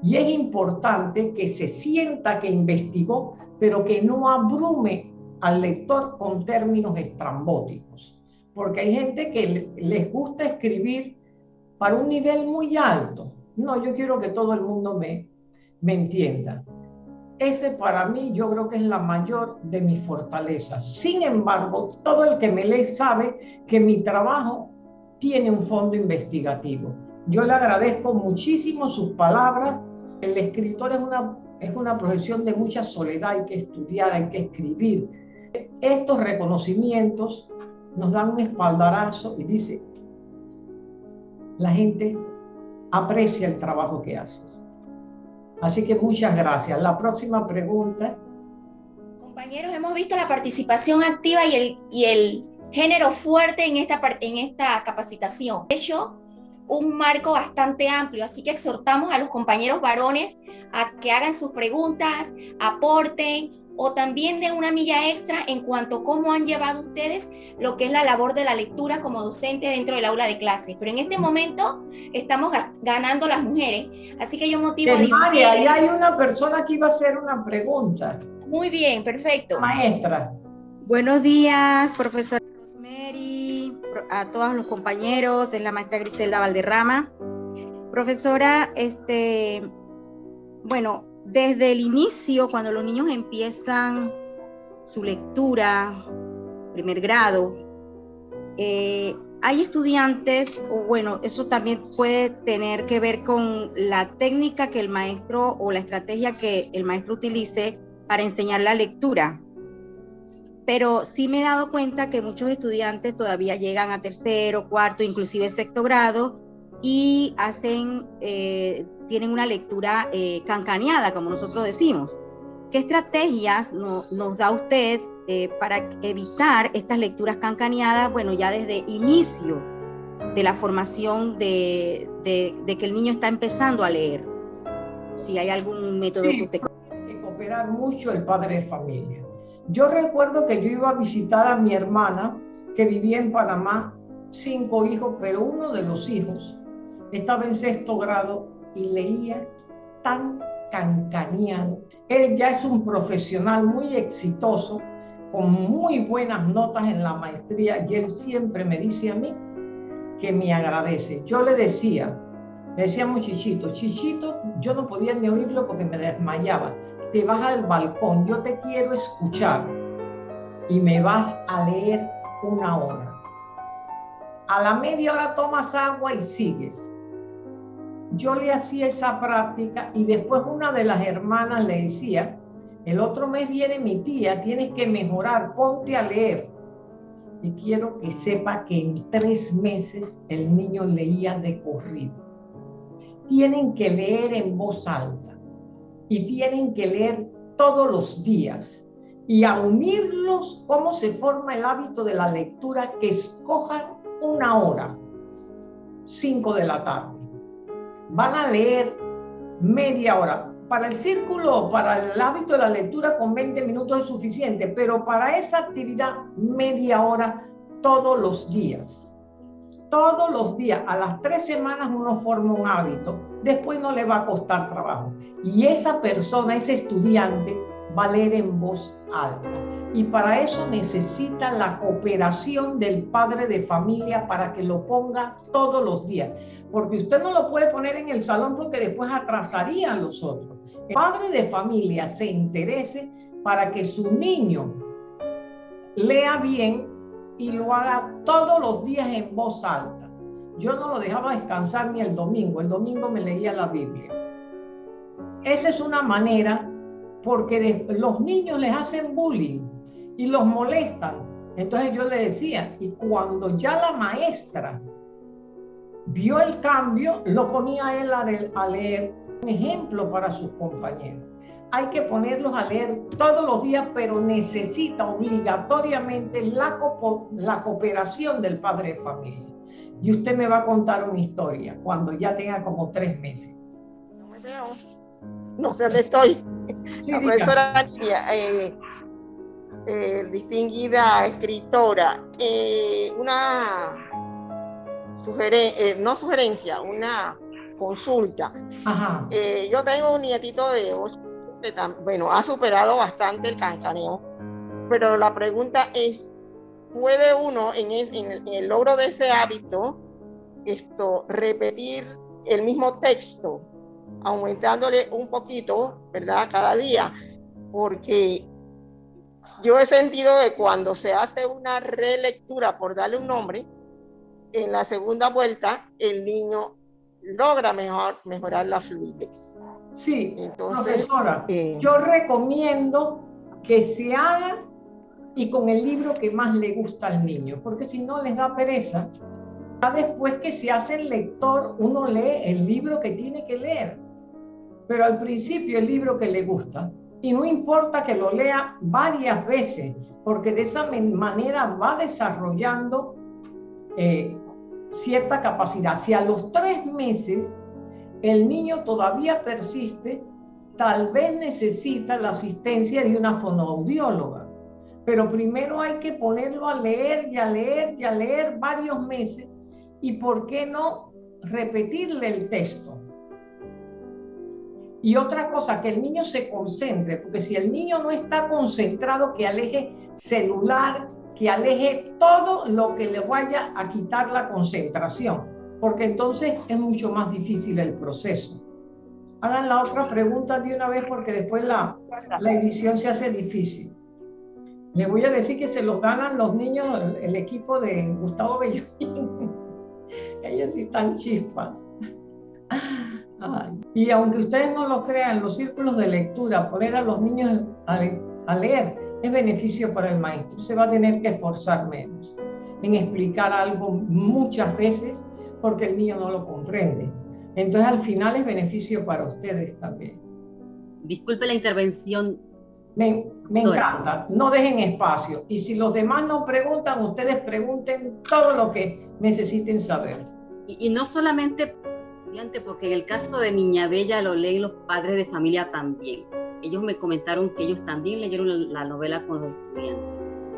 Y es importante que se sienta que investigó, pero que no abrume al lector con términos estrambóticos. Porque hay gente que les gusta escribir para un nivel muy alto. No, yo quiero que todo el mundo me, me entienda. Ese para mí yo creo que es la mayor de mis fortalezas. Sin embargo, todo el que me lee sabe que mi trabajo tiene un fondo investigativo. Yo le agradezco muchísimo sus palabras. El escritor es una, es una profesión de mucha soledad, hay que estudiar, hay que escribir. Estos reconocimientos nos dan un espaldarazo y dice, la gente aprecia el trabajo que haces. Así que muchas gracias. La próxima pregunta. Compañeros, hemos visto la participación activa y el, y el género fuerte en esta, en esta capacitación. De hecho, un marco bastante amplio, así que exhortamos a los compañeros varones a que hagan sus preguntas, aporten o también den una milla extra en cuanto a cómo han llevado ustedes lo que es la labor de la lectura como docente dentro del aula de clase. Pero en este momento estamos ganando las mujeres, así que yo motivo a... María, ahí hay una persona que iba a hacer una pregunta. Muy bien, perfecto. Maestra. Buenos días, profesora Rosemary, a todos los compañeros, es la maestra Griselda Valderrama. Profesora, este, bueno, desde el inicio, cuando los niños empiezan su lectura, primer grado, eh, hay estudiantes, o bueno, eso también puede tener que ver con la técnica que el maestro o la estrategia que el maestro utilice para enseñar la lectura. Pero sí me he dado cuenta que muchos estudiantes todavía llegan a tercero, cuarto, inclusive sexto grado y hacen eh, tienen una lectura eh, cancaneada, como nosotros decimos. ¿Qué estrategias nos da usted eh, para evitar estas lecturas cancaneadas, bueno, ya desde inicio de la formación de, que el niño está empezando a leer? Si hay algún método que usted... Tiene que cooperar mucho el padre de familia. Yo recuerdo que yo iba a visitar a mi hermana que vivía en Panamá, cinco hijos, pero uno de los hijos estaba en sexto grado y leía tan cancaneado. Él ya es un profesional muy exitoso, con muy buenas notas en la maestría y él siempre me dice a mí que me agradece. Yo le decía, le decíamos Chichito, Chichito, yo no podía ni oírlo porque me desmayaba. Te vas al balcón, yo te quiero escuchar y me vas a leer una hora. A la media hora tomas agua y sigues yo le hacía esa práctica y después una de las hermanas le decía, el otro mes viene mi tía, tienes que mejorar, ponte a leer. Y quiero que sepa que en tres meses el niño leía de corrido. Tienen que leer en voz alta y tienen que leer todos los días y a unirlos cómo se forma el hábito de la lectura, que escojan una hora, cinco de la tarde van a leer media hora. Para el círculo, para el hábito de la lectura con 20 minutos es suficiente, pero para esa actividad media hora todos los días. todos los días, a las tres semanas uno forma un hábito, después no le va a costar trabajo. Y esa persona, ese estudiante, va leer en voz alta. Y para eso necesita la cooperación del padre de familia para que lo ponga todos los días. Porque usted no lo puede poner en el salón porque después atrasaría a los otros. El padre de familia se interese para que su niño lea bien y lo haga todos los días en voz alta. Yo no lo dejaba descansar ni el domingo, el domingo me leía la Biblia. Esa es una manera porque los niños les hacen bullying y los molestan. Entonces yo le decía, y cuando ya la maestra vio el cambio, lo ponía a él a leer un ejemplo para sus compañeros hay que ponerlos a leer todos los días, pero necesita obligatoriamente la, la cooperación del padre de familia. Y usted me va a contar una historia cuando ya tenga como tres meses. No me veo. No sé dónde estoy. la profesora eh, eh, distinguida escritora, eh, una sugerencia, no sugerencia, una consulta. Ajá. yo tengo un nietito de 8 bueno, ha superado bastante el cancaneo, pero la pregunta es, ¿puede uno en, el, logro de ese hábito esto, repetir el mismo texto, aumentándole un poquito, ¿verdad? Cada día, porque yo he sentido que cuando se hace una relectura, por darle un nombre, en la segunda vuelta, el niño logra mejor, mejorar la fluidez. Sí, Entonces, profesora, eh, yo recomiendo que se haga y con el libro que más le gusta al niño, porque si no les da pereza. Después que se hace el lector, uno lee el libro que tiene que leer, pero al principio el libro que le gusta. Y no importa que lo lea varias veces, porque de esa manera va desarrollando eh, cierta capacidad. Si a los tres meses el niño todavía persiste, tal vez necesita la asistencia de una fonoaudióloga. Pero primero hay que ponerlo a leer y a leer y a leer varios meses y por qué no repetirle el texto. Y otra cosa, que el niño se concentre, porque si el niño no está concentrado, que aleje celular, que aleje todo lo que le vaya a quitar la concentración porque entonces es mucho más difícil el proceso. Hagan la otra pregunta de una vez porque después la, la edición se hace difícil. Le voy a decir que se los ganan los niños, el, equipo de Gustavo Bellovín. Ellos sí están chispas. Y aunque ustedes no lo crean, los círculos de lectura, poner a los niños a, a leer, es beneficio para el maestro. Se va a tener que esforzar menos en explicar algo muchas veces porque el niño no lo comprende. Entonces al final es beneficio para ustedes también. Disculpe la intervención. Me, me encanta, no dejen espacio. Y si los demás no preguntan, ustedes pregunten todo lo que necesiten saber. Y, no solamente porque en el caso de Niña Bella lo leen los padres de familia también. Ellos me comentaron que ellos también leyeron la novela con los estudiantes.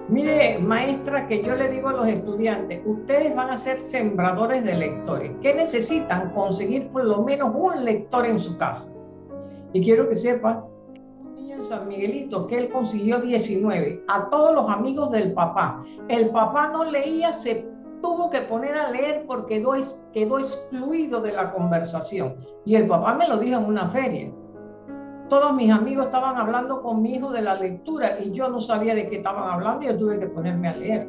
Mire, maestra, que yo le digo a los estudiantes, ustedes van a ser sembradores de lectores. ¿Qué necesitan? Conseguir por lo menos un lector en su casa. Y quiero que sepan, un niño en San Miguelito, que él consiguió 19, a todos los amigos del papá. El papá no leía, se tuvo que poner a leer porque quedó, quedó excluido de la conversación. Y el papá me lo dijo en una feria todos mis amigos estaban hablando con mi hijo de la lectura y yo no sabía de qué estaban hablando y yo tuve que ponerme a leer.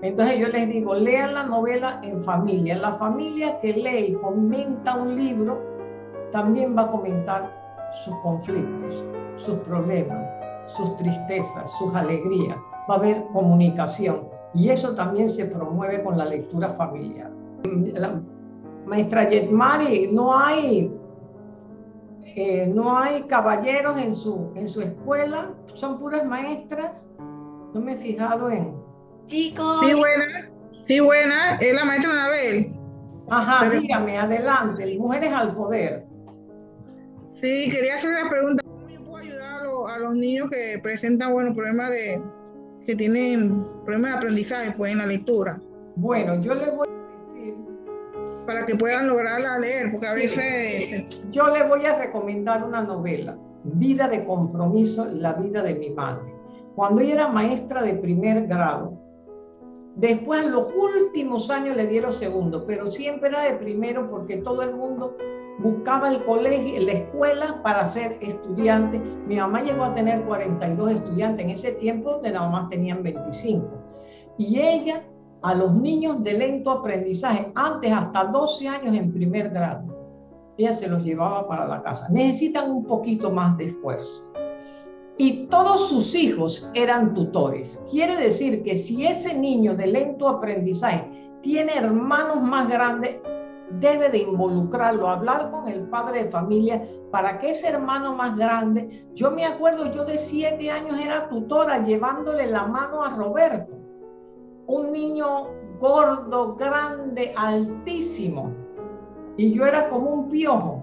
Entonces yo les digo, lean la novela en familia. La familia que lee y comenta un libro también va a comentar sus conflictos, sus problemas, sus tristezas, sus alegrías. Va a haber comunicación y eso también se promueve con la lectura familiar. La maestra Yetmari, no hay no hay caballeros en su, en su escuela, son puras maestras. No me he fijado en. Chicos. Sí, buena. Sí, buena. Es la maestra Anabel. Ajá, dígame, adelante. Mujeres al poder. Sí, quería hacer una pregunta. ¿Cómo yo puedo ayudar a los, niños que presentan, bueno, problemas de, que tienen problemas de aprendizaje, pues, en la lectura? Bueno, yo le voy a para que puedan lograrla leer, porque a veces... Yo le voy a recomendar una novela, Vida de Compromiso, la vida de mi madre. Cuando ella era maestra de primer grado, después en los últimos años le dieron segundo, pero siempre era de primero porque todo el mundo buscaba el colegio, la escuela para ser estudiante. Mi mamá llegó a tener 42 estudiantes en ese tiempo, donde nada más tenían 25. Y ella a los niños de lento aprendizaje, antes hasta 12 años en primer grado, ella se los llevaba para la casa. Necesitan un poquito más de esfuerzo. Y todos sus hijos eran tutores. Quiere decir que si ese niño de lento aprendizaje tiene hermanos más grandes, debe de involucrarlo, hablar con el padre de familia para que ese hermano más grande, yo me acuerdo, yo de siete años era tutora llevándole la mano a Roberto un niño gordo, grande, altísimo. Y yo era como un piojo.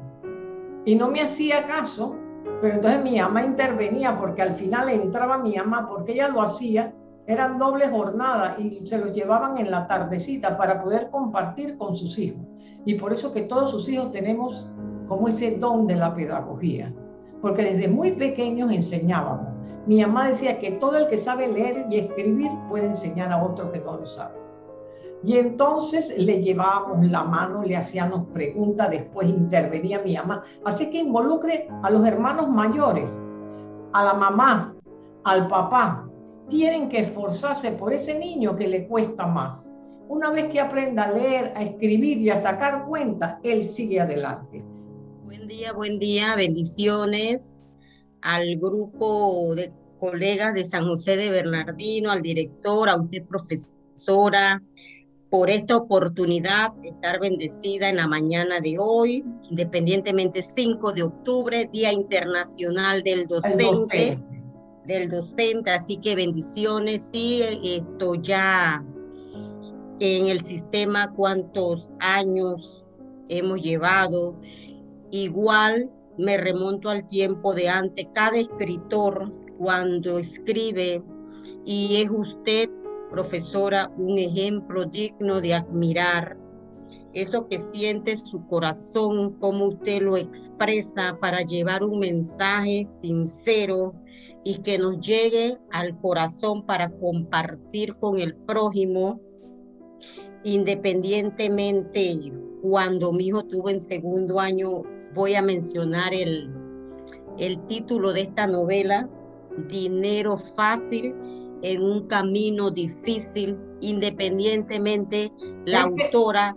Y no me hacía caso. Pero entonces mi mamá intervenía porque al final entraba mi mamá porque ella lo hacía. Eran doble jornada y se los llevaban en la tardecita para poder compartir con sus hijos. Y por eso que todos sus hijos tenemos como ese don de la pedagogía. Porque desde muy pequeños enseñábamos. Mi mamá decía que todo el que sabe leer y escribir puede enseñar a otro que no lo sabe. Y entonces le llevábamos la mano, le hacíamos preguntas, después intervenía mi mamá. Así que involucre a los hermanos mayores, a la mamá, al papá. Tienen que esforzarse por ese niño que le cuesta más. Una vez que aprenda a leer, a escribir y a sacar cuentas, él sigue adelante. Buen día, buen día, bendiciones al grupo de colegas de San José de Bernardino, al director, a usted profesora, por esta oportunidad de estar bendecida en la mañana de hoy, independientemente 5 de octubre, Día Internacional del Docente, del docente, así que bendiciones, sí, esto ya en el sistema cuántos años hemos llevado, igual me remonto al tiempo de antes. Cada escritor cuando escribe, y es usted, profesora, un ejemplo digno de admirar. Eso que siente su corazón, cómo usted lo expresa para llevar un mensaje sincero y que nos llegue al corazón para compartir con el prójimo, independientemente. Cuando mi hijo tuvo en segundo año voy a mencionar el, el título de esta novela, Dinero fácil en un camino difícil, independientemente la autora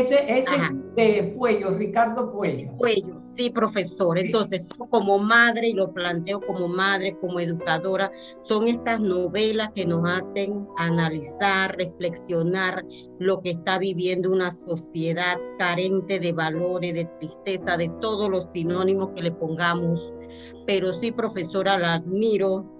ese, ese de Puello, Ricardo Puello. Puello, sí, profesor. Entonces, como madre, y lo planteo como madre, como educadora, son estas novelas que nos hacen analizar, reflexionar lo que está viviendo una sociedad carente de valores, de tristeza, de todos los sinónimos que le pongamos. Pero sí, profesora, la admiro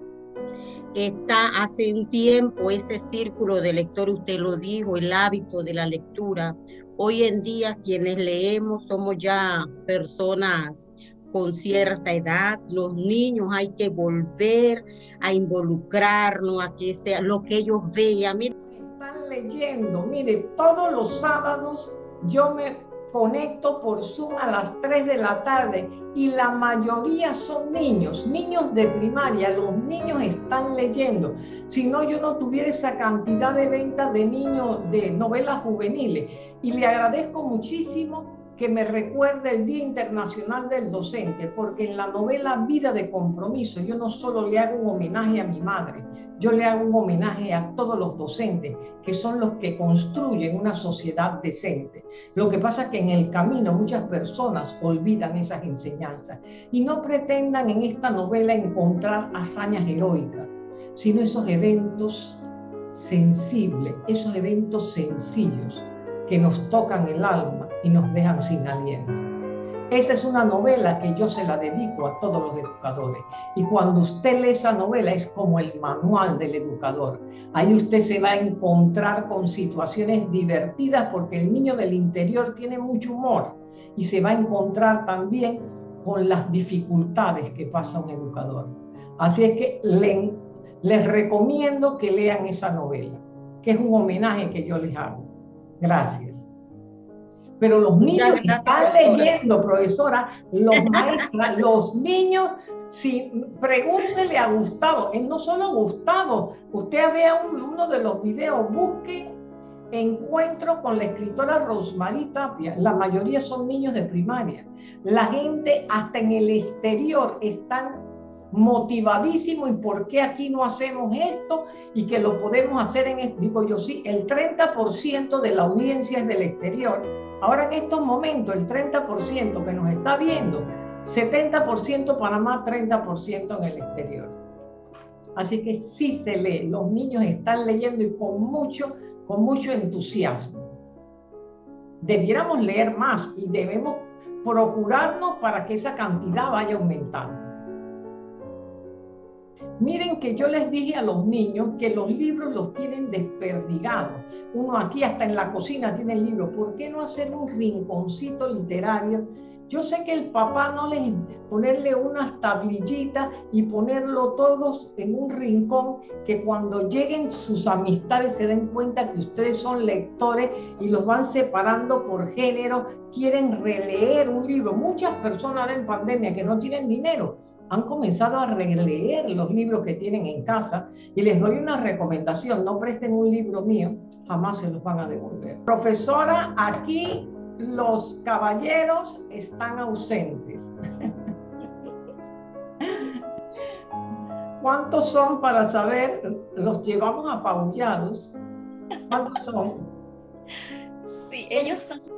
está hace un tiempo ese círculo de lector, usted lo dijo, el hábito de la lectura, Hoy en día quienes leemos somos ya personas con cierta edad, los niños hay que volver a involucrarnos, a que sea lo que ellos vean. Están leyendo, mire, todos los sábados yo me conecto por Zoom a las 3 de la tarde y la mayoría son niños, niños de primaria, los niños están leyendo. Si no, yo no tuviera esa cantidad de ventas de niños de novelas juveniles. Y le agradezco muchísimo que me recuerde el Día Internacional del Docente, porque en la novela Vida de Compromiso yo no solo le hago un homenaje a mi madre, yo le hago un homenaje a todos los docentes, que son los que construyen una sociedad decente. Lo que pasa es que en el camino muchas personas olvidan esas enseñanzas y no pretendan en esta novela encontrar hazañas heroicas, sino esos eventos sensibles, esos eventos sencillos que nos tocan el alma y nos dejan sin aliento. Esa es una novela que yo se la dedico a todos los educadores. Y cuando usted lee esa novela es como el manual del educador. Ahí usted se va a encontrar con situaciones divertidas porque el niño del interior tiene mucho humor y se va a encontrar también con las dificultades que pasa un educador. Así es que les recomiendo que lean esa novela, que es un homenaje que yo les hago. Gracias. Pero los niños están leyendo, profesora, los maestras, los niños, si pregúntele a Gustavo, es no solo Gustavo, usted vea uno de los videos, busque encuentro con la escritora Rosmarie Tapia, la mayoría son niños de primaria. La gente hasta en el exterior están motivadísimo y por qué aquí no hacemos esto y que lo podemos hacer en, digo yo sí, el 30% de la audiencia es del exterior. Ahora en estos momentos el 30% que nos está viendo, 70% Panamá, 30% en el exterior. Así que sí se lee, los niños están leyendo y con mucho, con mucho entusiasmo. Debiéramos leer más y debemos procurarnos para que esa cantidad vaya aumentando. Miren que yo les dije a los niños que los libros los tienen desperdigados. Uno aquí hasta en la cocina tiene el libro. ¿Por qué no hacer un rinconcito literario? Yo sé que el papá no les ponerle unas tablillitas y ponerlo todos en un rincón que cuando lleguen sus amistades se den cuenta que ustedes son lectores y los van separando por género, quieren releer un libro. Muchas personas en pandemia que no tienen dinero han comenzado a releer los libros que tienen en casa y les doy una recomendación, no presten un libro mío, jamás se los van a devolver. Profesora, aquí los caballeros están ausentes. ¿Cuántos son para saber? Los llevamos apaullados. ¿Cuántos son? Sí, ellos son.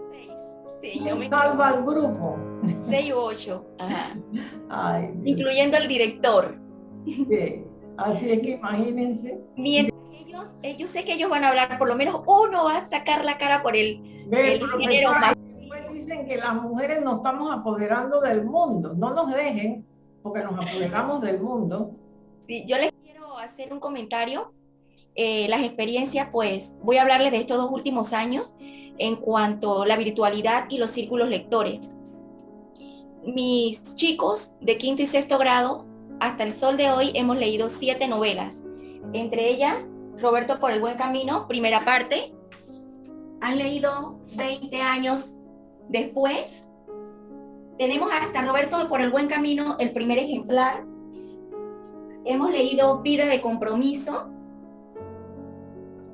Sí, yo me salva al grupo. Seis u ocho. Incluyendo el director. Así es que imagínense. Mientras ellos, yo sé que ellos van a hablar, por lo menos uno va a sacar la cara por el, el género más. Dicen que las mujeres nos estamos apoderando del mundo. No nos dejen, porque nos apoderamos del mundo. Sí, yo les quiero hacer un comentario. Eh, las experiencias, pues voy a hablarles de estos dos últimos años en cuanto a la virtualidad y los círculos lectores mis chicos de quinto y sexto grado, hasta el sol de hoy, hemos leído siete novelas. Entre ellas, Roberto por el buen camino, primera parte. Han leído 20 años después. Tenemos hasta Roberto por el buen camino, el primer ejemplar. Hemos leído Vida de compromiso.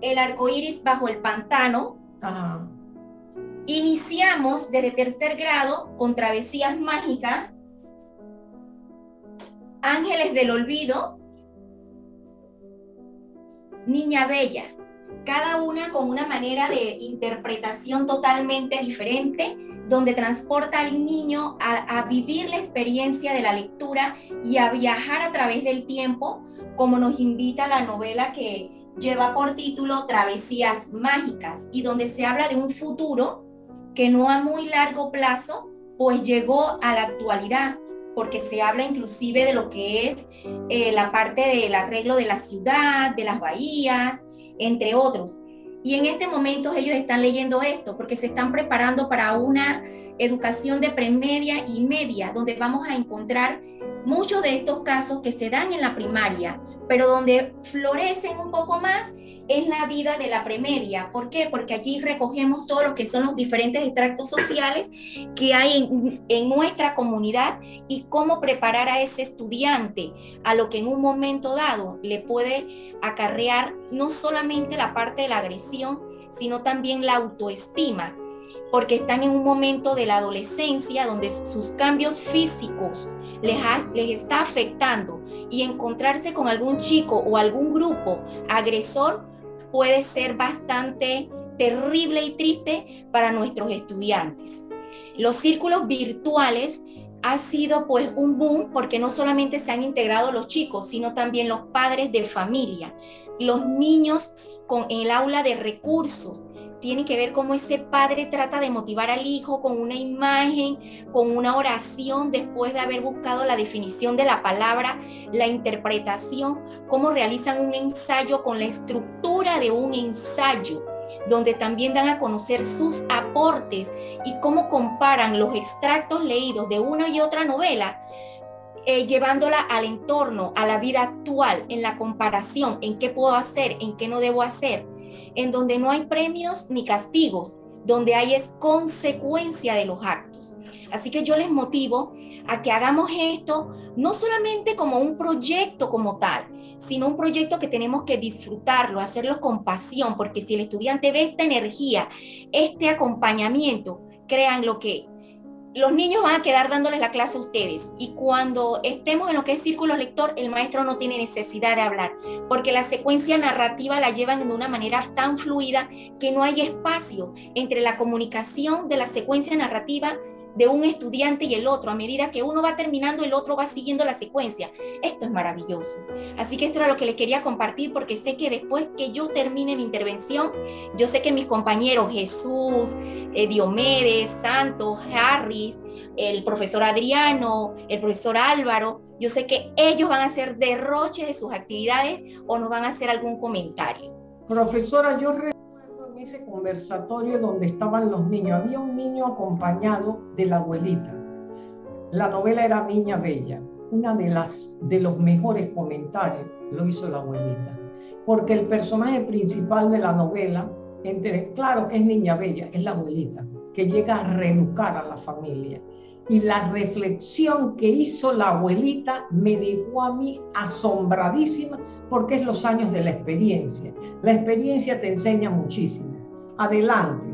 El arco iris bajo el pantano. Iniciamos desde tercer grado con Travesías Mágicas, Ángeles del Olvido, Niña Bella, cada una con una manera de interpretación totalmente diferente, donde transporta al niño a, a, vivir la experiencia de la lectura y a viajar a través del tiempo, como nos invita la novela que lleva por título Travesías Mágicas, y donde se habla de un futuro que no a muy largo plazo, pues llegó a la actualidad, porque se habla inclusive de lo que es eh, la parte del arreglo de la ciudad, de las bahías, entre otros. Y en este momento ellos están leyendo esto porque se están preparando para una educación de premedia y media, donde vamos a encontrar muchos de estos casos que se dan en la primaria, pero donde florecen un poco más es la vida de la premedia. ¿Por qué? Porque allí recogemos todo lo que son los diferentes extractos sociales que hay en, en, nuestra comunidad y cómo preparar a ese estudiante a lo que en un momento dado le puede acarrear no solamente la parte de la agresión, sino también la autoestima porque están en un momento de la adolescencia donde sus cambios físicos les, les está afectando y encontrarse con algún chico o algún grupo agresor puede ser bastante terrible y triste para nuestros estudiantes. Los círculos virtuales ha sido pues un boom porque no solamente se han integrado los chicos, sino también los padres de familia, los niños con el aula de recursos, tiene que ver cómo ese padre trata de motivar al hijo con una imagen, con una oración, después de haber buscado la definición de la palabra, la interpretación, cómo realizan un ensayo con la estructura de un ensayo donde también dan a conocer sus aportes y cómo comparan los extractos leídos de una y otra novela eh, llevándola al entorno, a la vida actual, en la comparación, en qué puedo hacer, en qué no debo hacer en donde no hay premios ni castigos, donde hay es consecuencia de los actos. Así que yo les motivo a que hagamos esto no solamente como un proyecto como tal, sino un proyecto que tenemos que disfrutarlo, hacerlo con pasión, porque si el estudiante ve esta energía, este acompañamiento, crean lo que los niños van a quedar dándoles la clase a ustedes. Y cuando estemos en lo que es círculo lector, el maestro no tiene necesidad de hablar, porque la secuencia narrativa la llevan de una manera tan fluida que no hay espacio entre la comunicación de la secuencia narrativa de un estudiante y el otro. A medida que uno va terminando, el otro va siguiendo la secuencia. Esto es maravilloso. Así que esto era lo que les quería compartir porque sé que después que yo termine mi intervención, yo sé que mis compañeros Jesús, eh, Diomedes, Santos, Harris, el profesor Adriano, el profesor Álvaro, yo sé que ellos van a hacer derroche de sus actividades o nos van a hacer algún comentario. Profesora, yo ese conversatorio donde estaban los niños, había un niño acompañado de la abuelita. La novela era Niña Bella. Una de las de los mejores comentarios lo hizo la abuelita, porque el personaje principal de la novela, entre, claro que es Niña Bella, es la abuelita, que llega a reeducar a la familia. Y la reflexión que hizo la abuelita me dejó a mí asombradísima porque es los años de la experiencia. La experiencia te enseña muchísimo. Adelante.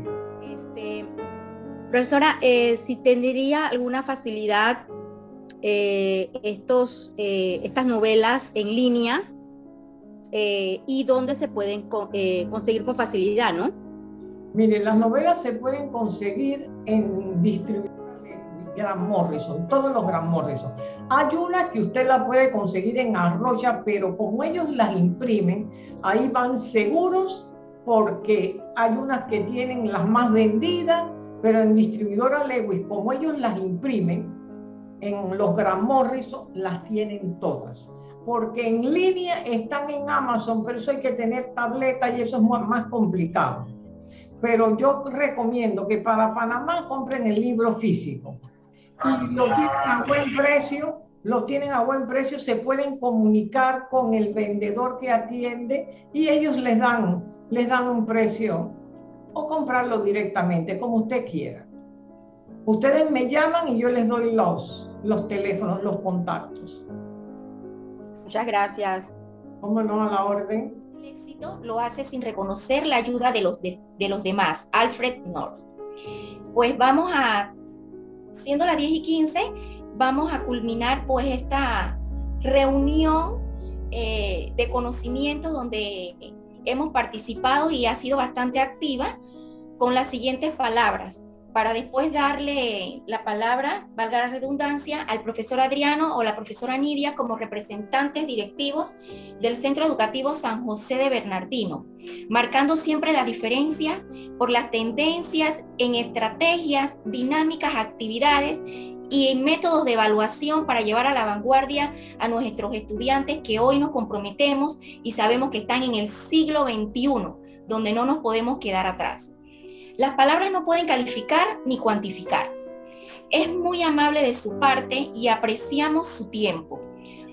Este, profesora, eh, si tendría alguna facilidad eh, estos, eh, estas novelas en línea y dónde se pueden conseguir con facilidad, ¿no? Miren, las novelas se pueden conseguir en distribuidores Gran Morrison, todos los Gran Morrison. Hay una que usted la puede conseguir en Arroya, pero como ellos las imprimen, ahí van seguros porque hay unas que tienen las más vendidas, pero en distribuidora Lewis, como ellos las imprimen, en los Gran Morrison las tienen todas. Porque en línea están en Amazon, pero eso hay que tener tableta y eso es más complicado. Pero yo recomiendo que para Panamá compren el libro físico y lo tienen a buen precio, lo tienen a buen precio, se pueden comunicar con el vendedor que atiende y ellos les dan les dan un precio o comprarlo directamente, como usted quiera. Ustedes me llaman y yo les doy los, los teléfonos, los contactos. Muchas gracias. ¿Cómo no a la orden? El éxito lo hace sin reconocer la ayuda de los, de, los demás. Alfred North. Pues vamos a, siendo las 10 y 15, vamos a culminar pues esta reunión eh, de conocimientos donde hemos participado y ha sido bastante activa con las siguientes palabras, para después darle la palabra, valga la redundancia, al profesor Adriano o la profesora Nidia como representantes directivos del Centro Educativo San José de Bernardino, marcando siempre las diferencias por las tendencias en estrategias, dinámicas, actividades y en métodos de evaluación para llevar a la vanguardia a nuestros estudiantes que hoy nos comprometemos y sabemos que están en el siglo XXI, donde no nos podemos quedar atrás. Las palabras no pueden calificar ni cuantificar. Es muy amable de su parte y apreciamos su tiempo.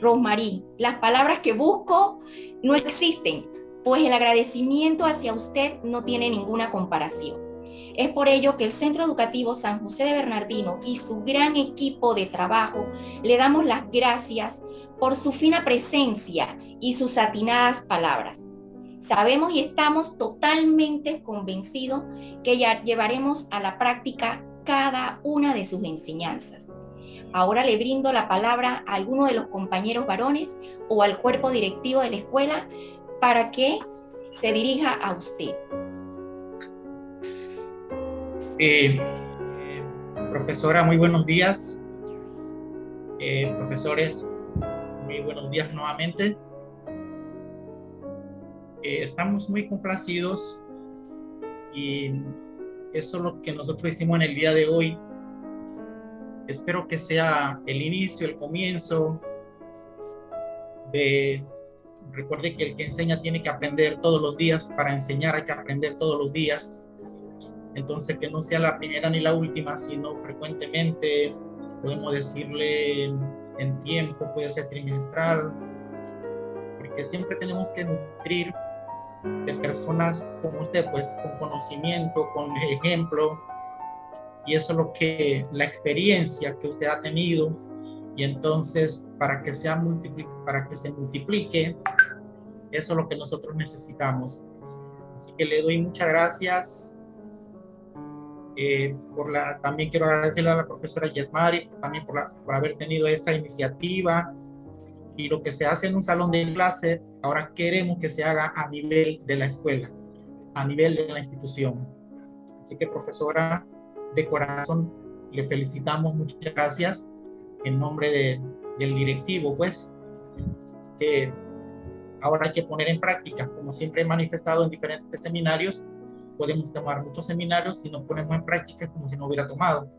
Rosmarie, las palabras que busco no existen, pues el agradecimiento hacia usted no tiene ninguna comparación. Es por ello que el Centro Educativo San José de Bernardino y su gran equipo de trabajo le damos las gracias por su fina presencia y sus atinadas palabras. Sabemos y estamos totalmente convencidos que ya llevaremos a la práctica cada una de sus enseñanzas. Ahora le brindo la palabra a alguno de los compañeros varones o al cuerpo directivo de la escuela para que se dirija a usted. Eh, profesora, muy buenos días. Eh, profesores, muy buenos días nuevamente. Eh, estamos muy complacidos y eso es lo que nosotros hicimos en el día de hoy. Espero que sea el inicio, el comienzo de... Recuerde que el que enseña tiene que aprender todos los días. Para enseñar hay que aprender todos los días entonces, que no sea la primera ni la última, sino frecuentemente, podemos decirle en tiempo, puede ser trimestral, porque siempre tenemos que nutrir de personas como usted, pues con conocimiento, con ejemplo, y eso es lo que la experiencia que usted ha tenido, y entonces para que, sea para que se multiplique, eso es lo que nosotros necesitamos. Así que le doy muchas gracias. Eh, por la, también quiero agradecerle a la profesora Yetmari también por, la, por haber tenido esa iniciativa y lo que se hace en un salón de clase, ahora queremos que se haga a nivel de la escuela, a nivel de la institución. Así que profesora, de corazón, le felicitamos, muchas gracias en nombre de, del directivo, pues, que ahora hay que poner en práctica, como siempre he manifestado en diferentes seminarios, podemos tomar muchos seminarios si no ponemos en práctica como si no hubiera tomado.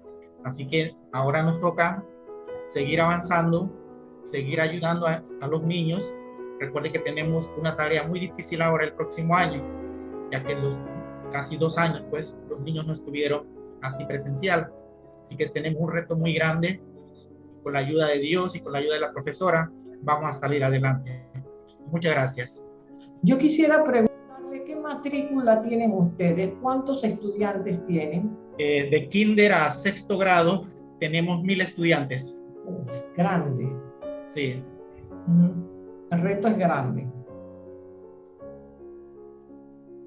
Así que ahora nos toca seguir avanzando, seguir ayudando a, a los niños. Recuerde que tenemos una tarea muy difícil ahora el próximo año, ya que los casi dos años, pues los niños no estuvieron así presencial. Así que tenemos un reto muy grande. Con la ayuda de Dios y con la ayuda de la profesora, vamos a salir adelante. Muchas gracias. Yo quisiera preguntarle qué matrícula tienen ustedes, cuántos estudiantes tienen. Eh, de kinder a sexto grado tenemos mil estudiantes. Es grande. Sí. El reto es grande.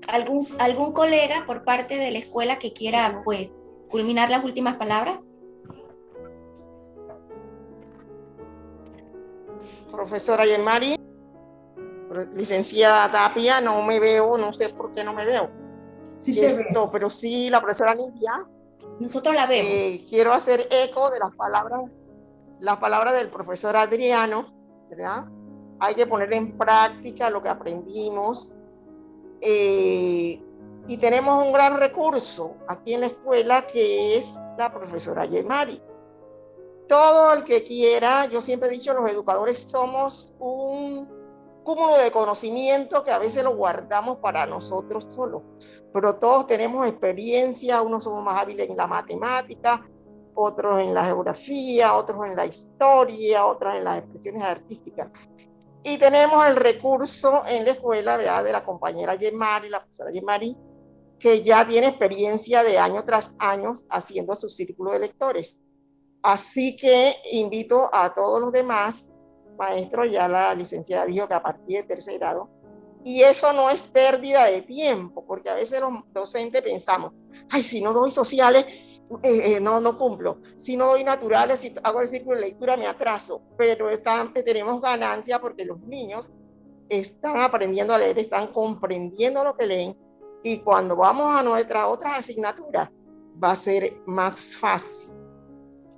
¿Algún, ¿Algún colega por parte de la escuela que quiera pues culminar las últimas palabras? Profesora Yemari, licenciada Tapia, no me veo, no sé por qué no me veo. Sí Esto, pero sí, la profesora Lidia. Nosotros la vemos. Eh, quiero hacer eco de las palabras, las palabras del profesor Adriano, ¿verdad? Hay que poner en práctica lo que aprendimos. Eh, y tenemos un gran recurso aquí en la escuela que es la profesora Yemari todo el que quiera, yo siempre he dicho, los educadores somos un cúmulo de conocimiento que a veces lo guardamos para nosotros solos, pero todos tenemos experiencia, unos somos más hábiles en la matemática, otros en la geografía, otros en la historia, otros en las expresiones artísticas. Y tenemos el recurso en la escuela de la compañera Yemari, la profesora Yemari, que ya tiene experiencia de año tras año haciendo su círculo de lectores. Así que invito a todos los demás, maestros, ya la licenciada dijo que a partir de tercer grado, y eso no es pérdida de tiempo, porque a veces los docentes pensamos, ay, si no doy sociales, eh, eh, no, no cumplo. Si no doy naturales, si hago el círculo de lectura, me atraso. Pero están, tenemos ganancia porque los niños están aprendiendo a leer, están comprendiendo lo que leen. Y cuando vamos a nuestras otras asignaturas, va a ser más fácil.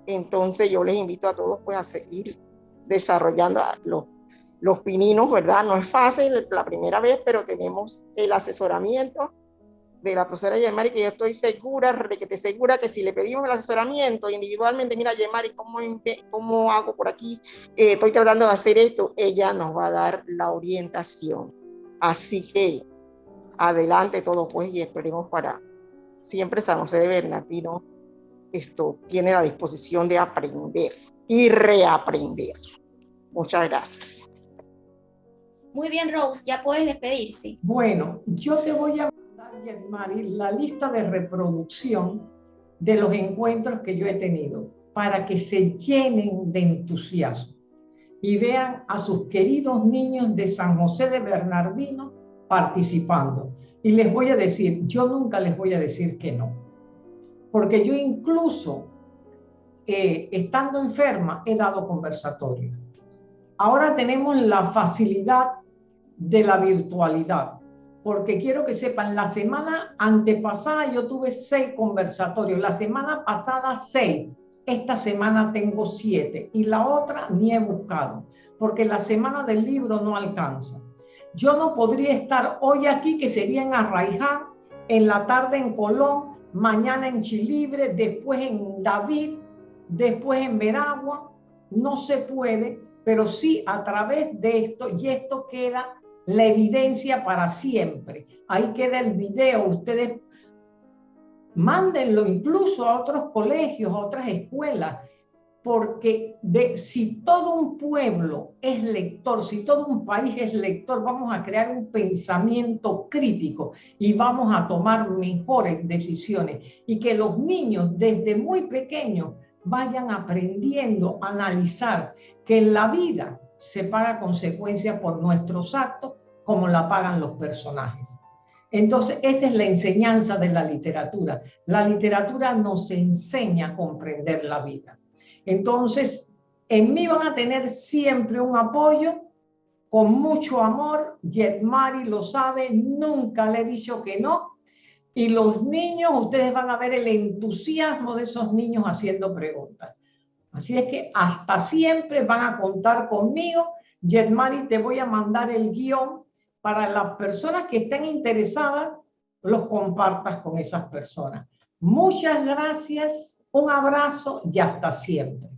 Entonces yo les invito a todos pues a seguir desarrollando los, los pininos, ¿verdad? No es fácil la primera vez, pero tenemos el asesoramiento de la profesora Yemari, que yo estoy segura, que te segura que si le pedimos el asesoramiento individualmente, mira Yemari, ¿cómo, cómo hago por aquí? Eh, estoy tratando de hacer esto, ella nos va a dar la orientación. Así que adelante todo pues y esperemos para siempre San José de Bernardino esto tiene la disposición de aprender y reaprender. Muchas gracias. Muy bien, Rose, ya puedes despedirse. Bueno, yo te voy a mandar, Mari, la lista de reproducción de los encuentros que yo he tenido para que se llenen de entusiasmo y vean a sus queridos niños de San José de Bernardino participando. Y les voy a decir, yo nunca les voy a decir que no porque yo incluso, eh, estando enferma, he dado conversatorio. Ahora tenemos la facilidad de la virtualidad, porque quiero que sepan, la semana antepasada yo tuve seis conversatorios, la semana pasada seis, esta semana tengo siete y la otra ni he buscado, porque la semana del libro no alcanza. Yo no podría estar hoy aquí, que sería en Arraiján, en la tarde en Colón, mañana en Chilibre, después en David, después en Veragua. No se puede, pero sí a través de esto, y esto queda la evidencia para siempre. Ahí queda el video, ustedes mándenlo incluso a otros colegios, a otras escuelas. porque si todo un pueblo es lector, si todo un país es lector, vamos a crear un pensamiento crítico y vamos a tomar mejores decisiones. Y que los niños desde muy pequeños vayan aprendiendo a analizar que en la vida se paga consecuencia por nuestros actos como la pagan los personajes. Entonces, esa es la enseñanza de la literatura. La literatura nos enseña a comprender la vida. Entonces, en mí van a tener siempre un apoyo con mucho amor. Mari lo sabe, nunca le he dicho que no. Y los niños, ustedes van a ver el entusiasmo de esos niños haciendo preguntas. Así es que hasta siempre van a contar conmigo. Mari, te voy a mandar el guion para las personas que estén interesadas, los compartas con esas personas. Muchas gracias un abrazo y hasta siempre.